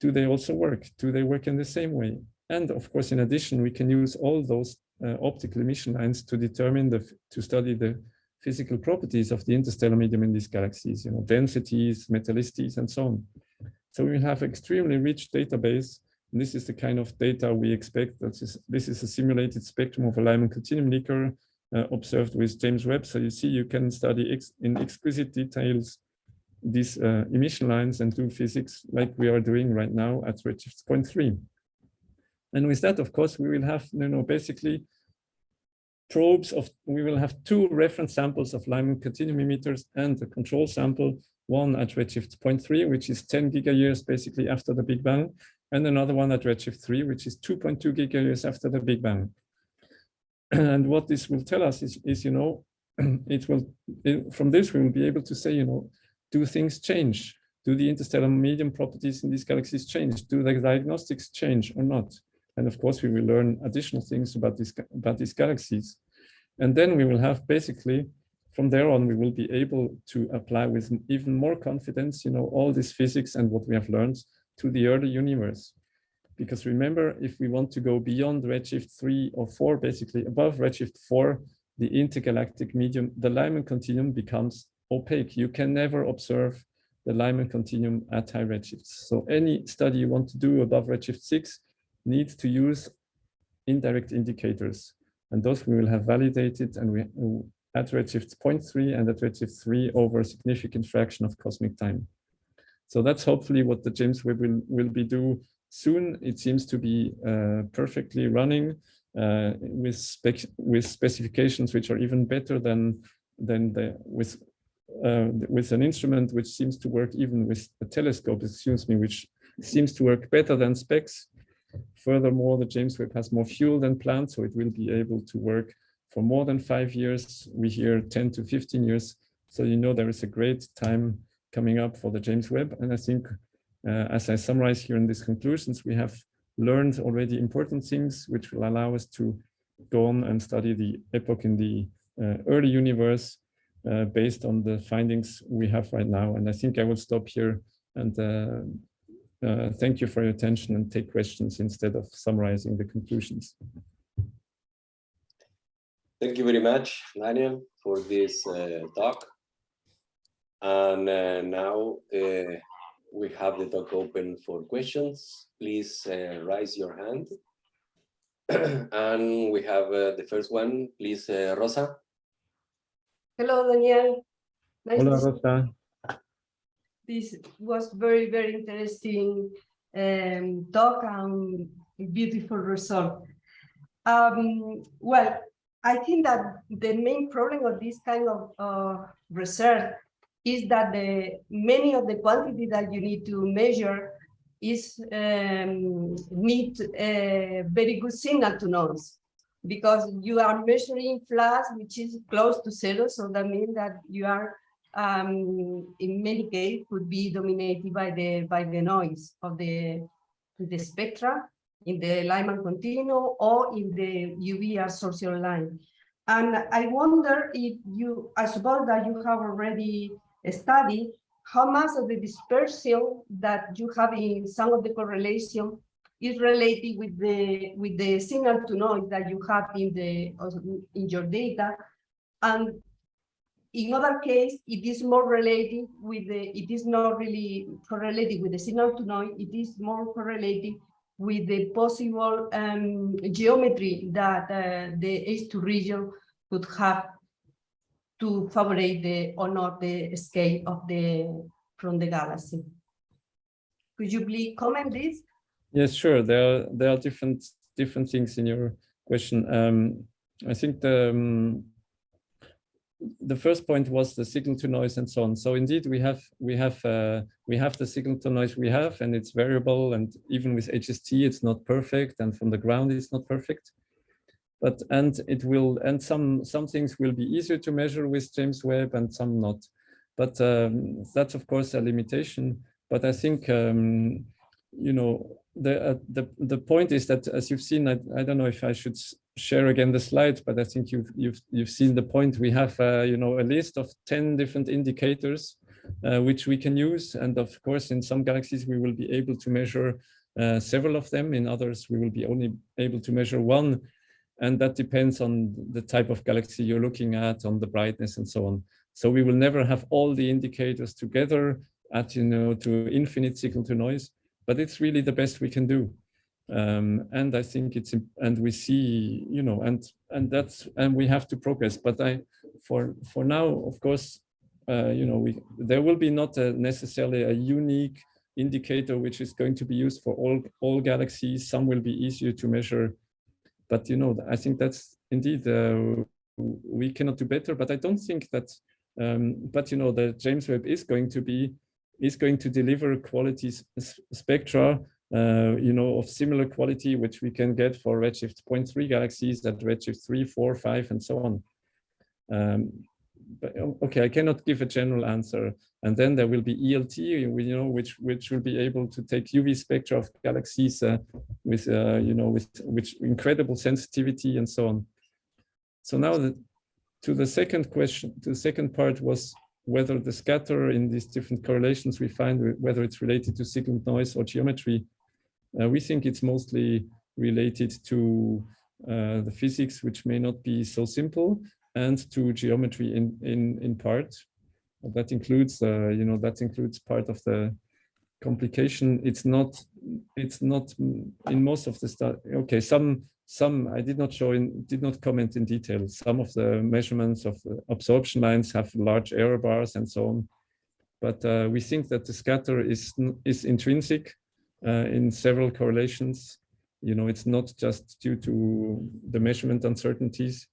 Do they also work? Do they work in the same way? And of course, in addition, we can use all those uh, optical emission lines to determine the, to study the physical properties of the interstellar medium in these galaxies, you know, densities, metallicities, and so on. So we have extremely rich database. And this is the kind of data we expect. That is, this is a simulated spectrum of a Lyman continuum leaker observed with James Webb. So you see, you can study ex in exquisite details these uh, emission lines and do physics like we are doing right now at redshift 0.3. And with that, of course, we will have, you know, basically probes of, we will have two reference samples of Lyman continuum emitters and a control sample, one at redshift 0.3, which is 10 gigayears basically after the Big Bang, and another one at redshift 3, which is 2.2 gigayears after the Big Bang. And what this will tell us is, is you know, it will, it, from this we will be able to say, you know, do things change? Do the interstellar medium properties in these galaxies change? Do the diagnostics change or not? And of course, we will learn additional things about, this, about these galaxies. And then we will have basically, from there on, we will be able to apply with even more confidence, you know, all this physics and what we have learned to the early universe. Because remember, if we want to go beyond redshift 3 or 4, basically above redshift 4, the intergalactic medium, the Lyman continuum becomes opaque. You can never observe the Lyman continuum at high redshifts. So any study you want to do above redshift 6 needs to use indirect indicators. And those we will have validated and we uh, at redshift 0.3 and at redshift 3 over a significant fraction of cosmic time. So that's hopefully what the James Webb will, will be do soon. It seems to be uh, perfectly running uh, with spec with specifications which are even better than than the with uh, with an instrument which seems to work even with a telescope, excuse me, which seems to work better than specs. Furthermore, the James Webb has more fuel than planned, so it will be able to work for more than five years. We hear 10 to 15 years. So you know there is a great time coming up for the James Webb. And I think, as I summarize here in these conclusions, we have learned already important things which will allow us to go on and study the epoch in the uh, early universe uh, based on the findings we have right now. And I think I will stop here and uh, uh, thank you for your attention and take questions instead of summarizing the conclusions. Thank you very much, Daniel, for this uh, talk. And uh, now uh, we have the talk open for questions. Please uh, raise your hand. and we have uh, the first one, please, uh, Rosa. Hello, Daniel. Nice Hola, Rosa. This was very, very interesting um, talk and beautiful result. Um, well, I think that the main problem of this kind of uh, research is that the many of the quantity that you need to measure is um, need a very good signal to noise because you are measuring flux which is close to zero so that means that you are um, in many cases could be dominated by the by the noise of the the spectra in the Lyman continuum or in the UV absorption line. And I wonder if you, I suppose that you have already studied how much of the dispersion that you have in some of the correlation is related with the with the signal to noise that you have in the in your data. And in other case it is more related with the it is not really correlated with the signal to noise it is more correlated with the possible um, geometry that uh, the H2 region could have to favorite the or not the scale of the from the galaxy. Could you please comment this? Yes, sure. There are there are different different things in your question. Um, I think the um, the first point was the signal to noise and so on. So indeed, we have we have uh, we have the signal to noise we have, and it's variable. And even with HST, it's not perfect, and from the ground, it's not perfect. But and it will and some some things will be easier to measure with James Webb, and some not. But um, that's of course a limitation. But I think um, you know the uh, the the point is that as you've seen, I, I don't know if I should share again the slides, but I think you've you've you've seen the point. We have uh, you know a list of ten different indicators uh, which we can use, and of course, in some galaxies we will be able to measure uh, several of them. In others, we will be only able to measure one, and that depends on the type of galaxy you're looking at, on the brightness, and so on. So we will never have all the indicators together at you know to infinite signal to noise, but it's really the best we can do. Um, and I think it's and we see you know and and that's and we have to progress. But I for for now of course uh, you know we there will be not a necessarily a unique indicator which is going to be used for all all galaxies. Some will be easier to measure but you know, I think that's indeed, uh, we cannot do better, but I don't think that, um, but you know, the James Webb is going to be, is going to deliver quality spectra, uh, you know, of similar quality, which we can get for redshift 0.3 galaxies at redshift 3, 4, 5, and so on. Um, okay, I cannot give a general answer. And then there will be ELT, you know, which which will be able to take UV spectra of galaxies uh, with, uh, you know, with which incredible sensitivity and so on. So now the, to the second question, the second part was whether the scatter in these different correlations we find, whether it's related to signal noise or geometry. Uh, we think it's mostly related to uh, the physics, which may not be so simple, and to geometry in in in part. That includes, uh, you know, that includes part of the complication. It's not, it's not in most of the stuff. Okay, some some I did not show in, did not comment in detail. Some of the measurements of absorption lines have large error bars and so on. But uh, we think that the scatter is is intrinsic uh, in several correlations. You know, it's not just due to the measurement uncertainties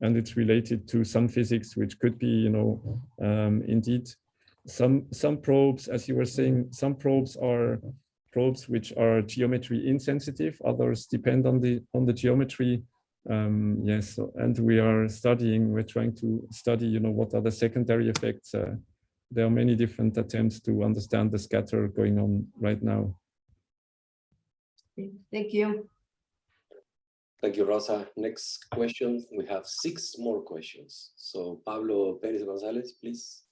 and it's related to some physics, which could be, you know, um, indeed some some probes, as you were saying, some probes are probes which are geometry insensitive. Others depend on the on the geometry. Um, yes, and we are studying. We're trying to study, you know, what are the secondary effects. Uh, there are many different attempts to understand the scatter going on right now. Thank you. Thank you, Rosa. Next question. We have six more questions. So Pablo Perez Gonzalez, please.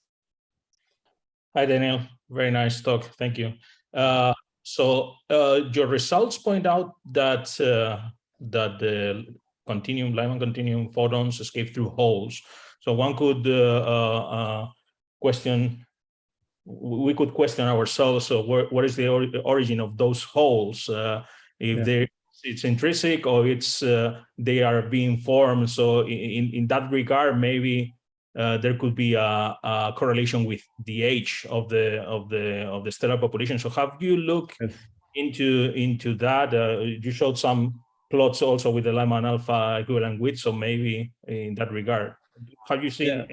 Hi, Daniel. Very nice talk. Thank you. Uh, so uh, your results point out that uh, that the continuum, Lyman continuum photons escape through holes. So one could uh, uh, uh, question, we could question ourselves, so where, what is the or origin of those holes? if yeah. they it's intrinsic or it's uh, they are being formed. So in, in that regard, maybe uh, there could be a, a, correlation with the age of the of the of the stellar population. So have you looked yes. into into that? Uh, you showed some plots also with the Lyman alpha equivalent width. So maybe in that regard, have you seen yeah.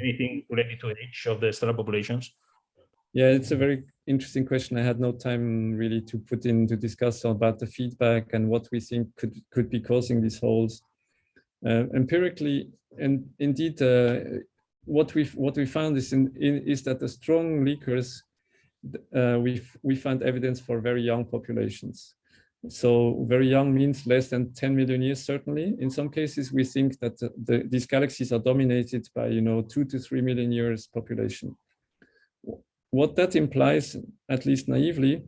anything related to age of the stellar populations? Yeah, it's a very interesting question. I had no time really to put in to discuss about the feedback and what we think could could be causing these holes. Uh, empirically, and indeed, uh, what we what we found is in, in, is that the strong leakers uh, we we find evidence for very young populations. So very young means less than 10 million years, certainly. In some cases, we think that the, the, these galaxies are dominated by, you know, two to three million years population what that implies, at least naively,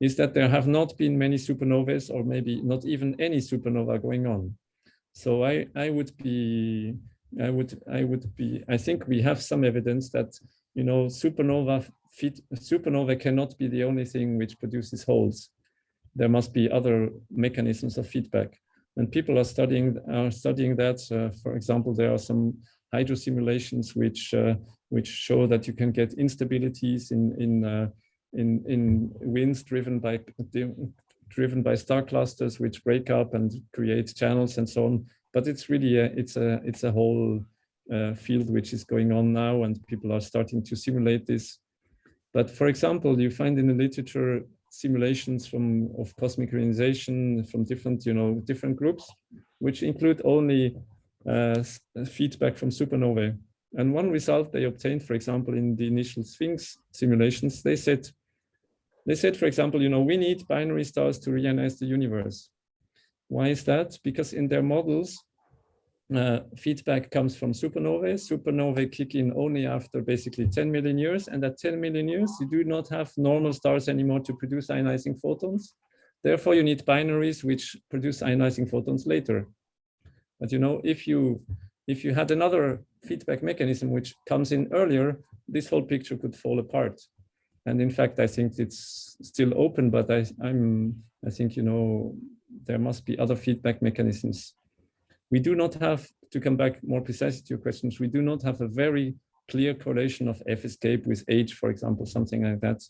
is that there have not been many supernovas or maybe not even any supernova going on. So I, I would be, I would, I would be, I think we have some evidence that, you know, supernova fit, supernova cannot be the only thing which produces holes. There must be other mechanisms of feedback. And people are studying, are studying that. Uh, for example, there are some hydro simulations which uh, which show that you can get instabilities in in uh, in in winds driven by driven by star clusters which break up and create channels and so on. But it's really a, it's a it's a whole uh, field which is going on now, and people are starting to simulate this. But for example, you find in the literature simulations from of cosmic ionization from different you know different groups, which include only uh, feedback from supernovae. And one result they obtained, for example, in the initial Sphinx simulations, they said, they said, for example, you know, we need binary stars to reionize the universe. Why is that? Because in their models, uh, feedback comes from supernovae. Supernovae kick in only after basically 10 million years. And at 10 million years, you do not have normal stars anymore to produce ionizing photons. Therefore, you need binaries which produce ionizing photons later. But you know, if you if you had another feedback mechanism which comes in earlier, this whole picture could fall apart. And in fact, I think it's still open, but I, I'm I think you know there must be other feedback mechanisms. We do not have to come back more precisely to your questions. We do not have a very clear correlation of F escape with age, for example, something like that.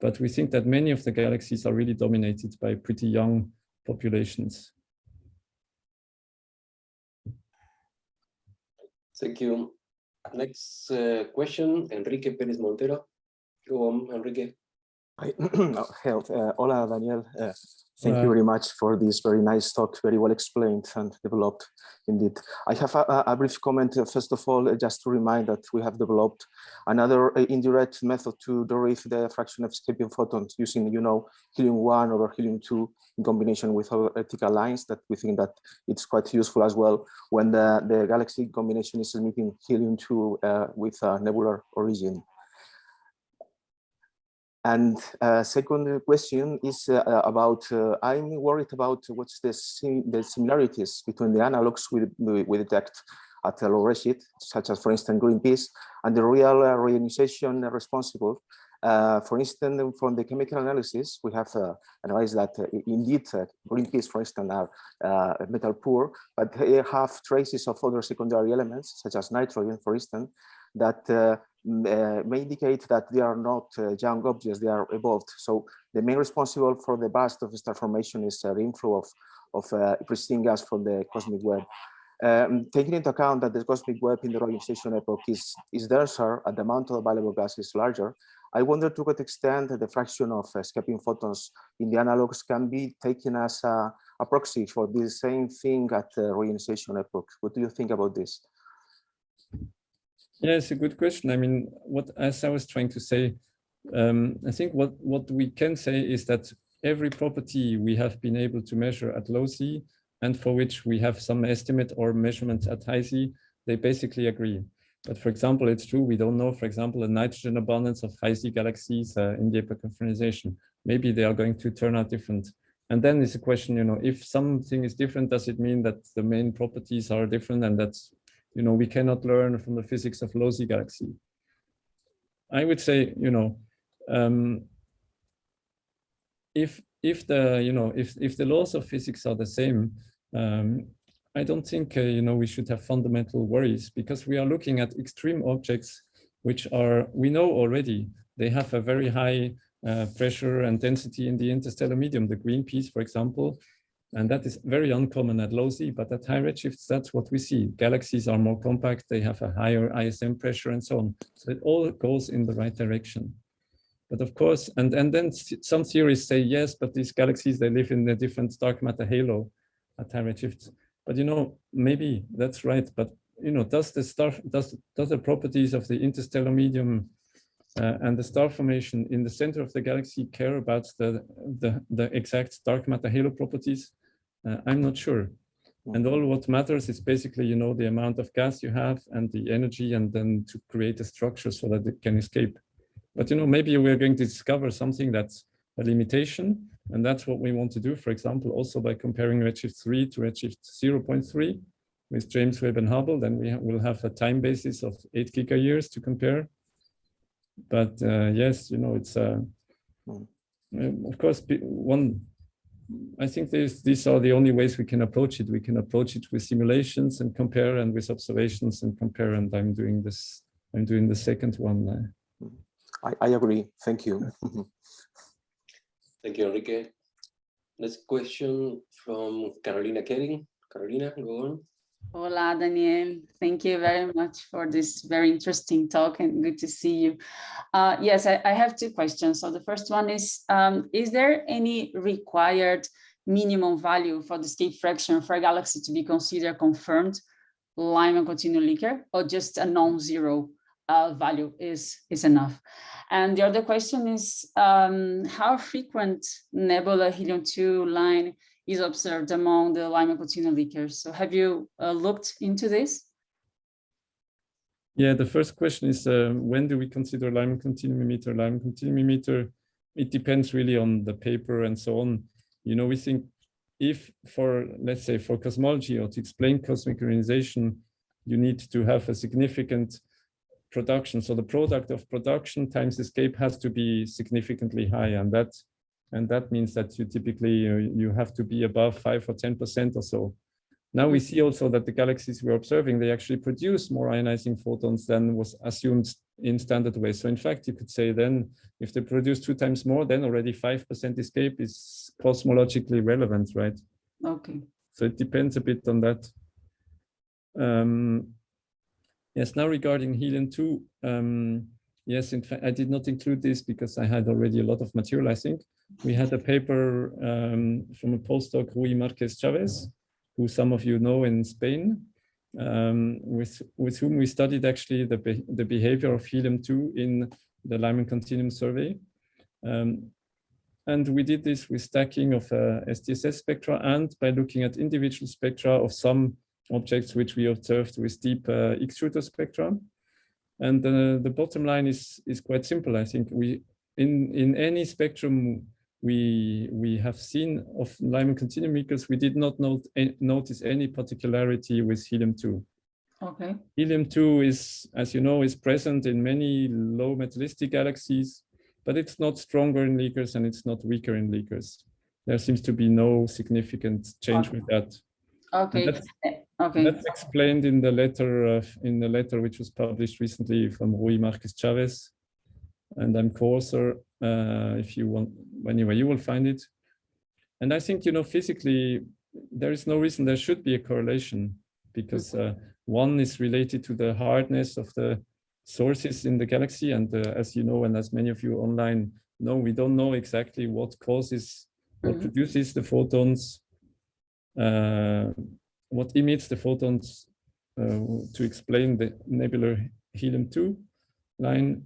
But we think that many of the galaxies are really dominated by pretty young populations. Thank you. Next uh, question, Enrique Pérez Montero. Go on, Enrique. Hi, oh, health. Uh, hola, Daniel. Uh, thank Hola. you very much for this very nice talk, very well explained and developed indeed. I have a, a- brief comment. uh, First of all, uh, just to remind that we have developed another uh, indirect method to derive the fraction of escaping photons using, you know, helium-1 over helium-2 in combination with other optical lines that we think that it's quite useful as well when the, the galaxy combination is emitting helium-2 uh, with a nebular origin. And uh, second question is uh, uh, about, uh, I'm worried about what's the, sim the similarities between the analogs we, we, detect at low redshift, such as for instance, Green Peas, and the real uh, reionization responsible. Uh, for instance, from the chemical analysis, we have uh, analyzed that indeed Green Peas, for instance, are metal poor, but they have traces of other secondary elements, such as nitrogen, for instance, that uh, uh, may indicate that they are not uh, young objects, they are evolved. So the main responsible for the burst of star formation is the inflow of, of preceding gas from the cosmic web. Um, taking into account that the cosmic web in the ionization epoch is, is denser and the amount of available gas is larger, I wonder to what extent the fraction of escaping photons in the analogs can be taken as a, a proxy for the same thing at the reionization epoch. What do you think about this? Yeah, it's a good question. I mean, what as I was trying to say, um, I think what what we can say is that every property we have been able to measure at low Z and for which we have some estimate or measurement at high Z, they basically agree. But for example, it's true we don't know, for example, the nitrogen abundance of high Z galaxies uh, in the ionization. Maybe they are going to turn out different. And then it's a question, you know, if something is different, does it mean that the main properties are different and that's you know, we cannot learn from the physics of Z galaxy. I would say, you know, um, if if the you know if if the laws of physics are the same, um, I don't think uh, you know we should have fundamental worries because we are looking at extreme objects which are we know already they have a very high uh, pressure and density in the interstellar medium. The Green Peas, for example, and that is very uncommon at low Z, but at high redshifts, that's what we see. Galaxies are more compact, they have a higher ISM pressure and so on. So it all goes in the right direction. But of course, and, and then some theories say, yes, but these galaxies, they live in a different dark matter halo at high redshifts. But you know, maybe that's right. But you know, does the star, does, does the properties of the interstellar medium uh, and the star formation in the center of the galaxy care about the, the, the exact dark matter halo properties? Uh, I'm not sure. And all what matters is basically, you know, the amount of gas you have and the energy and then to create a structure so that it can escape. But, you know, maybe we're going to discover something that's a limitation. And that's what we want to do, for example, also by comparing Redshift 3 to Redshift 0.3 with James Webb and Hubble, then we will have a time basis of eight gigayears to compare. But uh, yes, you know, it's uh, um, of course one. I think these these are the only ways we can approach it. We can approach it with simulations and compare, and with observations and compare. And I'm doing this. I'm doing the second one. uh, I, I agree. Thank you. Thank you, Enrique. Next question from Carolina Kehrig. Carolina, go on. Hola, Daniel. Thank you very much for this very interesting talk and good to see you. Uh, yes, I, I have two questions. So the first one is, um, is there any required minimum value for the escape fraction for a galaxy to be considered confirmed Lyman continuum leaker or just a non-zero uh, value is, is enough? And the other question is, um, how frequent nebula helium-2 line is observed among the Lyman continuum leakers. So have you uh, looked into this? Yeah, the first question is uh, when do we consider Lyman continuum emitter? Lyman continuum emitter, it depends really on the paper and so on. You know, we think if for, let's say, for cosmology or to explain cosmic ionization, you need to have a significant production. So the product of production times escape has to be significantly high, and that and that means that you typically uh, you have to be above five or ten percent or so. Now we see also that the galaxies we're observing, they actually produce more ionizing photons than was assumed in standard ways. So in fact, you could say then if they produce two times more, then already 5% escape is cosmologically relevant, right? Okay. So it depends a bit on that. Um, Yes, now regarding helium-2, um, yes, in fact, I did not include this because I had already a lot of material, I think. We had a paper um, from a postdoc, Rui Marques-Chaves, who some of you know in Spain, um, with, with whom we studied actually the, be the behavior of helium-2 in the Lyman continuum survey. Um, and we did this with stacking of uh, SDSS spectra and by looking at individual spectra of some objects which we observed with deep uh, X-shooter spectra. And uh, the bottom line is, is quite simple. I think we in, in any spectrum we, we have seen of Lyman continuum leakers, we did not note, notice any particularity with helium-2. Okay. Helium-2 is, as you know, is present in many low metallicity galaxies, but it's not stronger in leakers and it's not weaker in leakers. There seems to be no significant change Okay. with that. Okay. That's- Eh, Okay. That's explained in the letter uh, in the letter which was published recently from Rui Marques-Chaves, and I'm co-author. Uh, if you want, anyway, you will find it. And I think you know physically there is no reason there should be a correlation because uh, one is related to the hardness of the sources in the galaxy, and uh, as you know, and as many of you online know, we don't know exactly what causes, what Mhm. produces the photons. Uh, what emits the photons uh, to explain the nebular helium-2 line.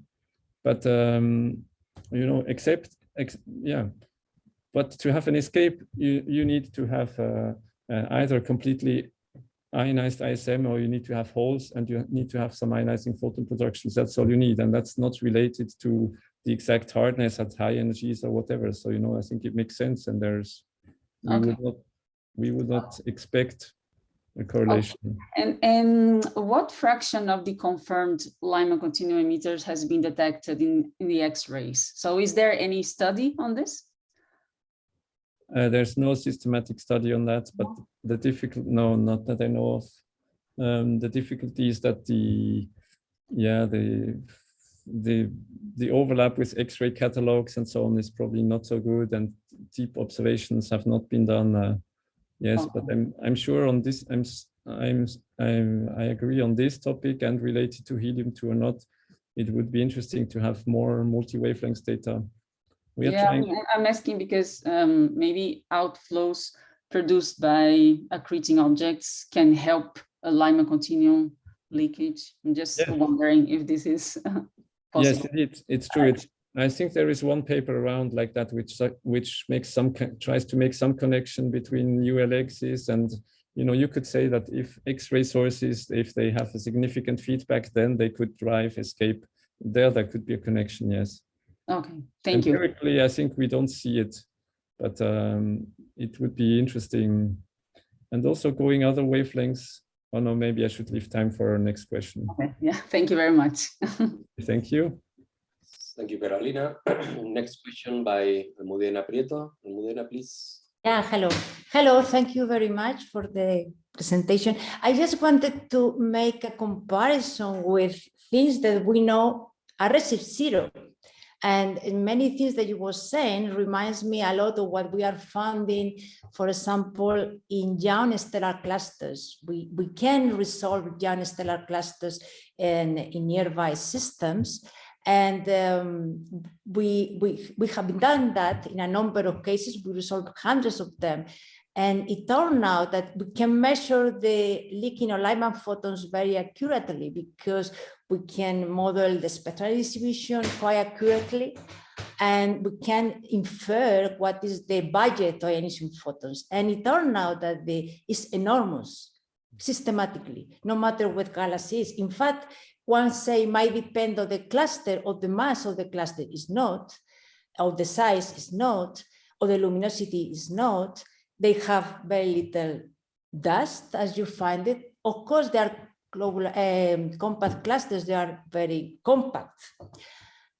But, um, you know, except, ex yeah, but to have an escape, you, you need to have uh, uh, either completely ionized ISM or you need to have holes and you need to have some ionizing photon productions. That's all you need. And that's not related to the exact hardness at high energies or whatever. So, you know, I think it makes sense. And there's, we Okay. would not, we would not expect a correlation. And, and what fraction of the confirmed Lyman continuum emitters has been detected in, in the X-rays? So is there any study on this? Uh, there's no systematic study on that, but the difficult, no, not that I know of. Um, the difficulty is that the, yeah, the, the, the overlap with X-ray catalogs and so on is probably not so good and deep observations have not been done. Uh, yes, but I'm, I'm sure on this, I'm, I'm, I'm, I agree on this topic and related to helium-2 or not. It would be interesting to have more multi-wavelengths data. We are Yeah, trying, I'm- I'm asking because um, maybe outflows produced by accreting objects can help a Lyman continuum leakage. I'm just Yeah. wondering if this is possible. Yes, it's, it's true. It's, I think there is one paper around like that, which, uh, which makes some, tries to make some connection between ULXs and, you know, you could say that if X-ray sources, if they have a significant feedback, then they could drive escape. There, there could be a connection, yes. Okay, thank you. Empirically, I think we don't see it, but um, it would be interesting. And also going other wavelengths. Oh no, maybe I should leave time for our next question. Okay, Yeah, thank you very much. Thank you. Thank you, Carolina. Next question by Almudena Prieto. Almudena, please. Yeah, hello. Hello, thank you very much for the presentation. I just wanted to make a comparison with things that we know are redshift zero. And many things that you were saying reminds me a lot of what we are finding, for example, in young stellar clusters. We, we can resolve young stellar clusters in, in nearby systems. And um, we, we, we have done that in a number of cases. We resolved hundreds of them. And it turned out that we can measure the leaking of Lyman photons very accurately because we can model the spectral distribution quite accurately. And we can infer what is the budget of emission photons. And it turned out that the, it's enormous systematically, no matter what galaxy is. In fact, one say might depend on the cluster or the mass of the cluster is not, or the size is not, or the luminosity is not. They have very little dust as you find it. Of course, they are global um, compact clusters, they are very compact.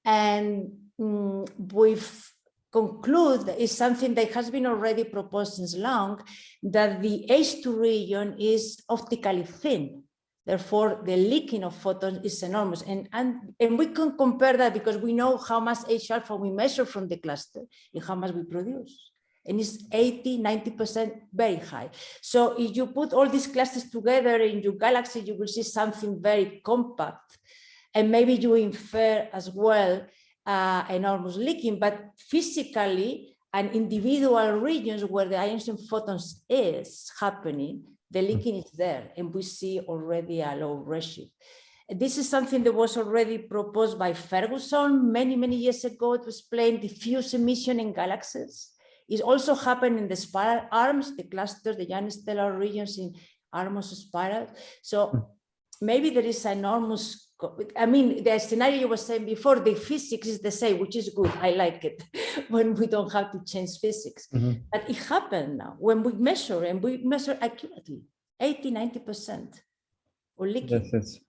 And mm, we've conclude is something that has been already proposed since long, that the H2 region is optically thin. Therefore, the leaking of photons is enormous. And, and, and we can compare that because we know how much H alpha we measure from the cluster and how much we produce. and it's 80, 90% very high. So if you put all these clusters together in your galaxy, you will see something very compact. And maybe you infer as well uh, enormous leaking, but physically and individual regions where the ions photons is happening, the hmm. leaking is there and we see already a low redshift. This is something that was already proposed by Ferguson many, many years ago to explain diffuse emission in galaxies. It also happened in the spiral arms, the clusters, the giant stellar regions in arms of spiral. So hmm. maybe there is enormous, I mean, the scenario you were saying before, the physics is the same, which is good. I like it when we don't have to change physics. Mhm. But it happened now when we measure and we measure accurately, 80, 90% or leaking. Yes, yes.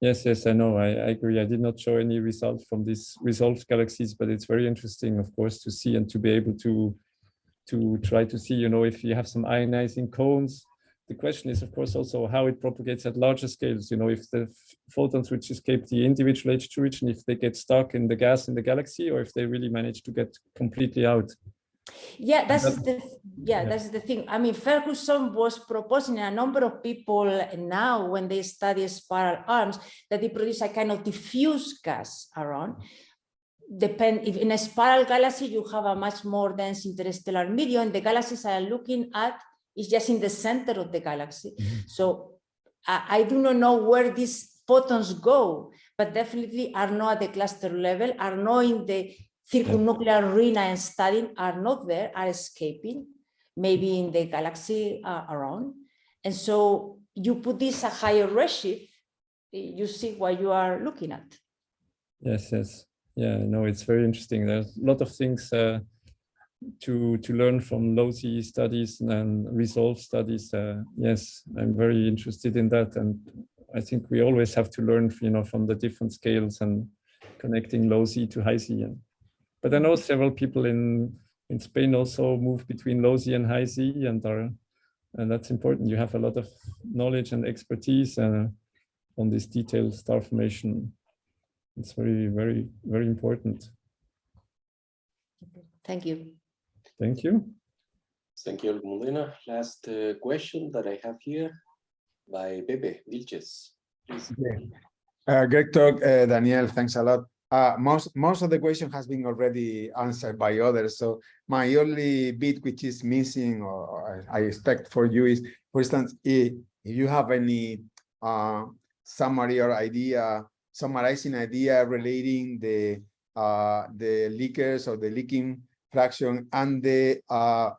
Yes, yes, I know. I, I agree. I did not show any results from these resolved galaxies, but it's very interesting, of course, to see and to be able to to try to see, you know, if you have some ionizing cones. The question is, of course, also how it propagates at larger scales. You know, if the photons which escape the individual H2 region, if they get stuck in the gas in the galaxy, or if they really manage to get completely out. Yeah, that's That- the yeah, yeah. that's the thing. I mean, Ferguson was proposing a number of people now when they study spiral arms that they produce a kind of diffuse gas around. Depend if in a spiral galaxy you have a much more dense interstellar medium. The galaxies am looking at is just in the center of the galaxy. So I, I do not know where these photons go, but definitely are not at the cluster level, are not in the circumnuclear arena and studying, are not there, are escaping, maybe in the galaxy uh, around. And so you put this a higher redshift, you see what you are looking at. Yes, yes. Yeah, no, it's very interesting. There's a lot of things uh, to to learn from low LOSI studies and resolve studies. Uh, yes, I'm very interested in that, and I think we always have to learn, you know, from the different scales and connecting low Z to high Z. But I know several people in in Spain also move between low Z and high Z, and are and that's important. You have a lot of knowledge and expertise uh, on this detailed star formation. It's very, very, very important. Thank you. Thank you. Thank you, Molina. Last uh, question that I have here by Pepe Vílchez. Please. Uh, great talk, uh, Daniel. Thanks a lot. Uh, most most of the question has been already answered by others. So my only bit which is missing, or I I expect for you is, for instance, if, if you have any uh, summary or idea, summarizing idea relating the uh, the leakers or the leaking fraction and the uh,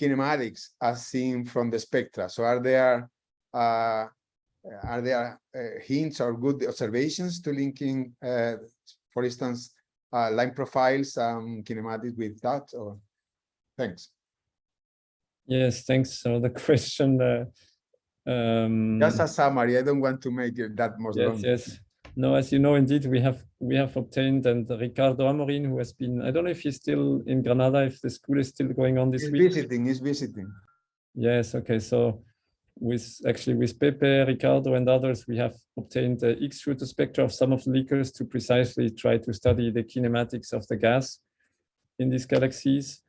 kinematics as seen from the spectra. So are there uh, are there uh, hints or good observations to linking, uh, for instance, uh, line profiles and kinematics with that? Or thanks. Yes, thanks for the question. Uh, um, Just a summary. I don't want to make it that much yes, long. yes. No, as you know, indeed, we have we have obtained and Ricardo Amorin, who has been, I don't know if he's still in Granada, if the school is still going on this He's week. visiting. He's visiting. Yes, okay. So with actually with Pepe, Ricardo and others, we have obtained the X-shooter spectra of some of the leakers to precisely try to study the kinematics of the gas in these galaxies.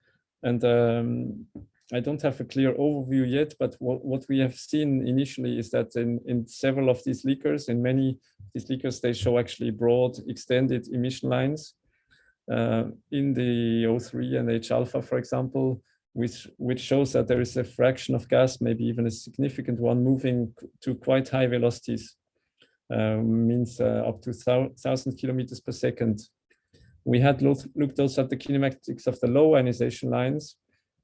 And um, I don't have a clear overview yet, but what, what we have seen initially is that in, in several of these leakers, in many these leakers, they show actually broad extended emission lines. Uh, in the O3 and H alpha, for example, which which shows that there is a fraction of gas, maybe even a significant one, moving to quite high velocities, um, means uh, up to thousand kilometers per second. We had looked also at the kinematics of the low ionization lines,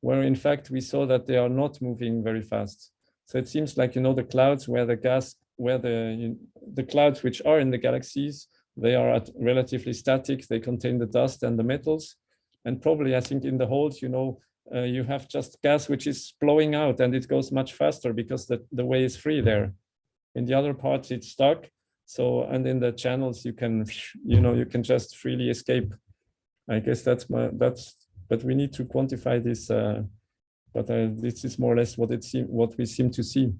where in fact we saw that they are not moving very fast. So it seems like you know the clouds where the gas, where the the clouds which are in the galaxies, they are at relatively static. They contain the dust and the metals, and probably I think in the holes, you know, uh, you have just gas which is blowing out and it goes much faster because the, the way is free there. In the other parts, it's stuck. So, and in the channels, you can, you know, you can just freely escape. I guess that's my, that's, but we need to quantify this. Uh, but uh, this is more or less what it seem, what we seem to see.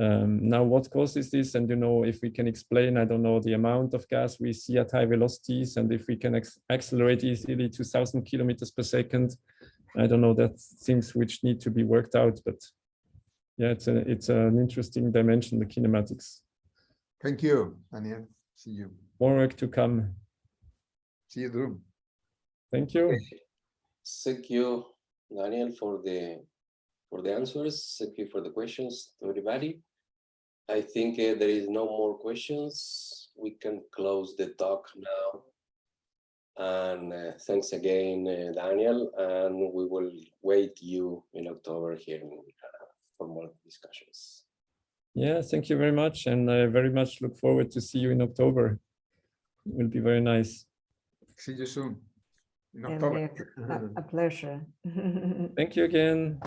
Um, now, what causes this? And you know, if we can explain, I don't know, the amount of gas we see at high velocities, and if we can accelerate easily to 1,000 kilometers per second, I don't know, that's things which need to be worked out, but yeah, it's a, it's an interesting dimension, the kinematics. Thank you, Daniel. See you. More work to come. See you, Drew. Thank you. Thank you, Daniel, for the for the answers. Thank you for the questions to everybody. I think uh, there is no more questions. We can close the talk now. And uh, thanks again, uh, Daniel, and we will wait you in October here in, uh, for more discussions. Yeah, thank you very much. And I very much look forward to see you in October. It will be very nice. See you soon. In October. A a pleasure. Thank you again.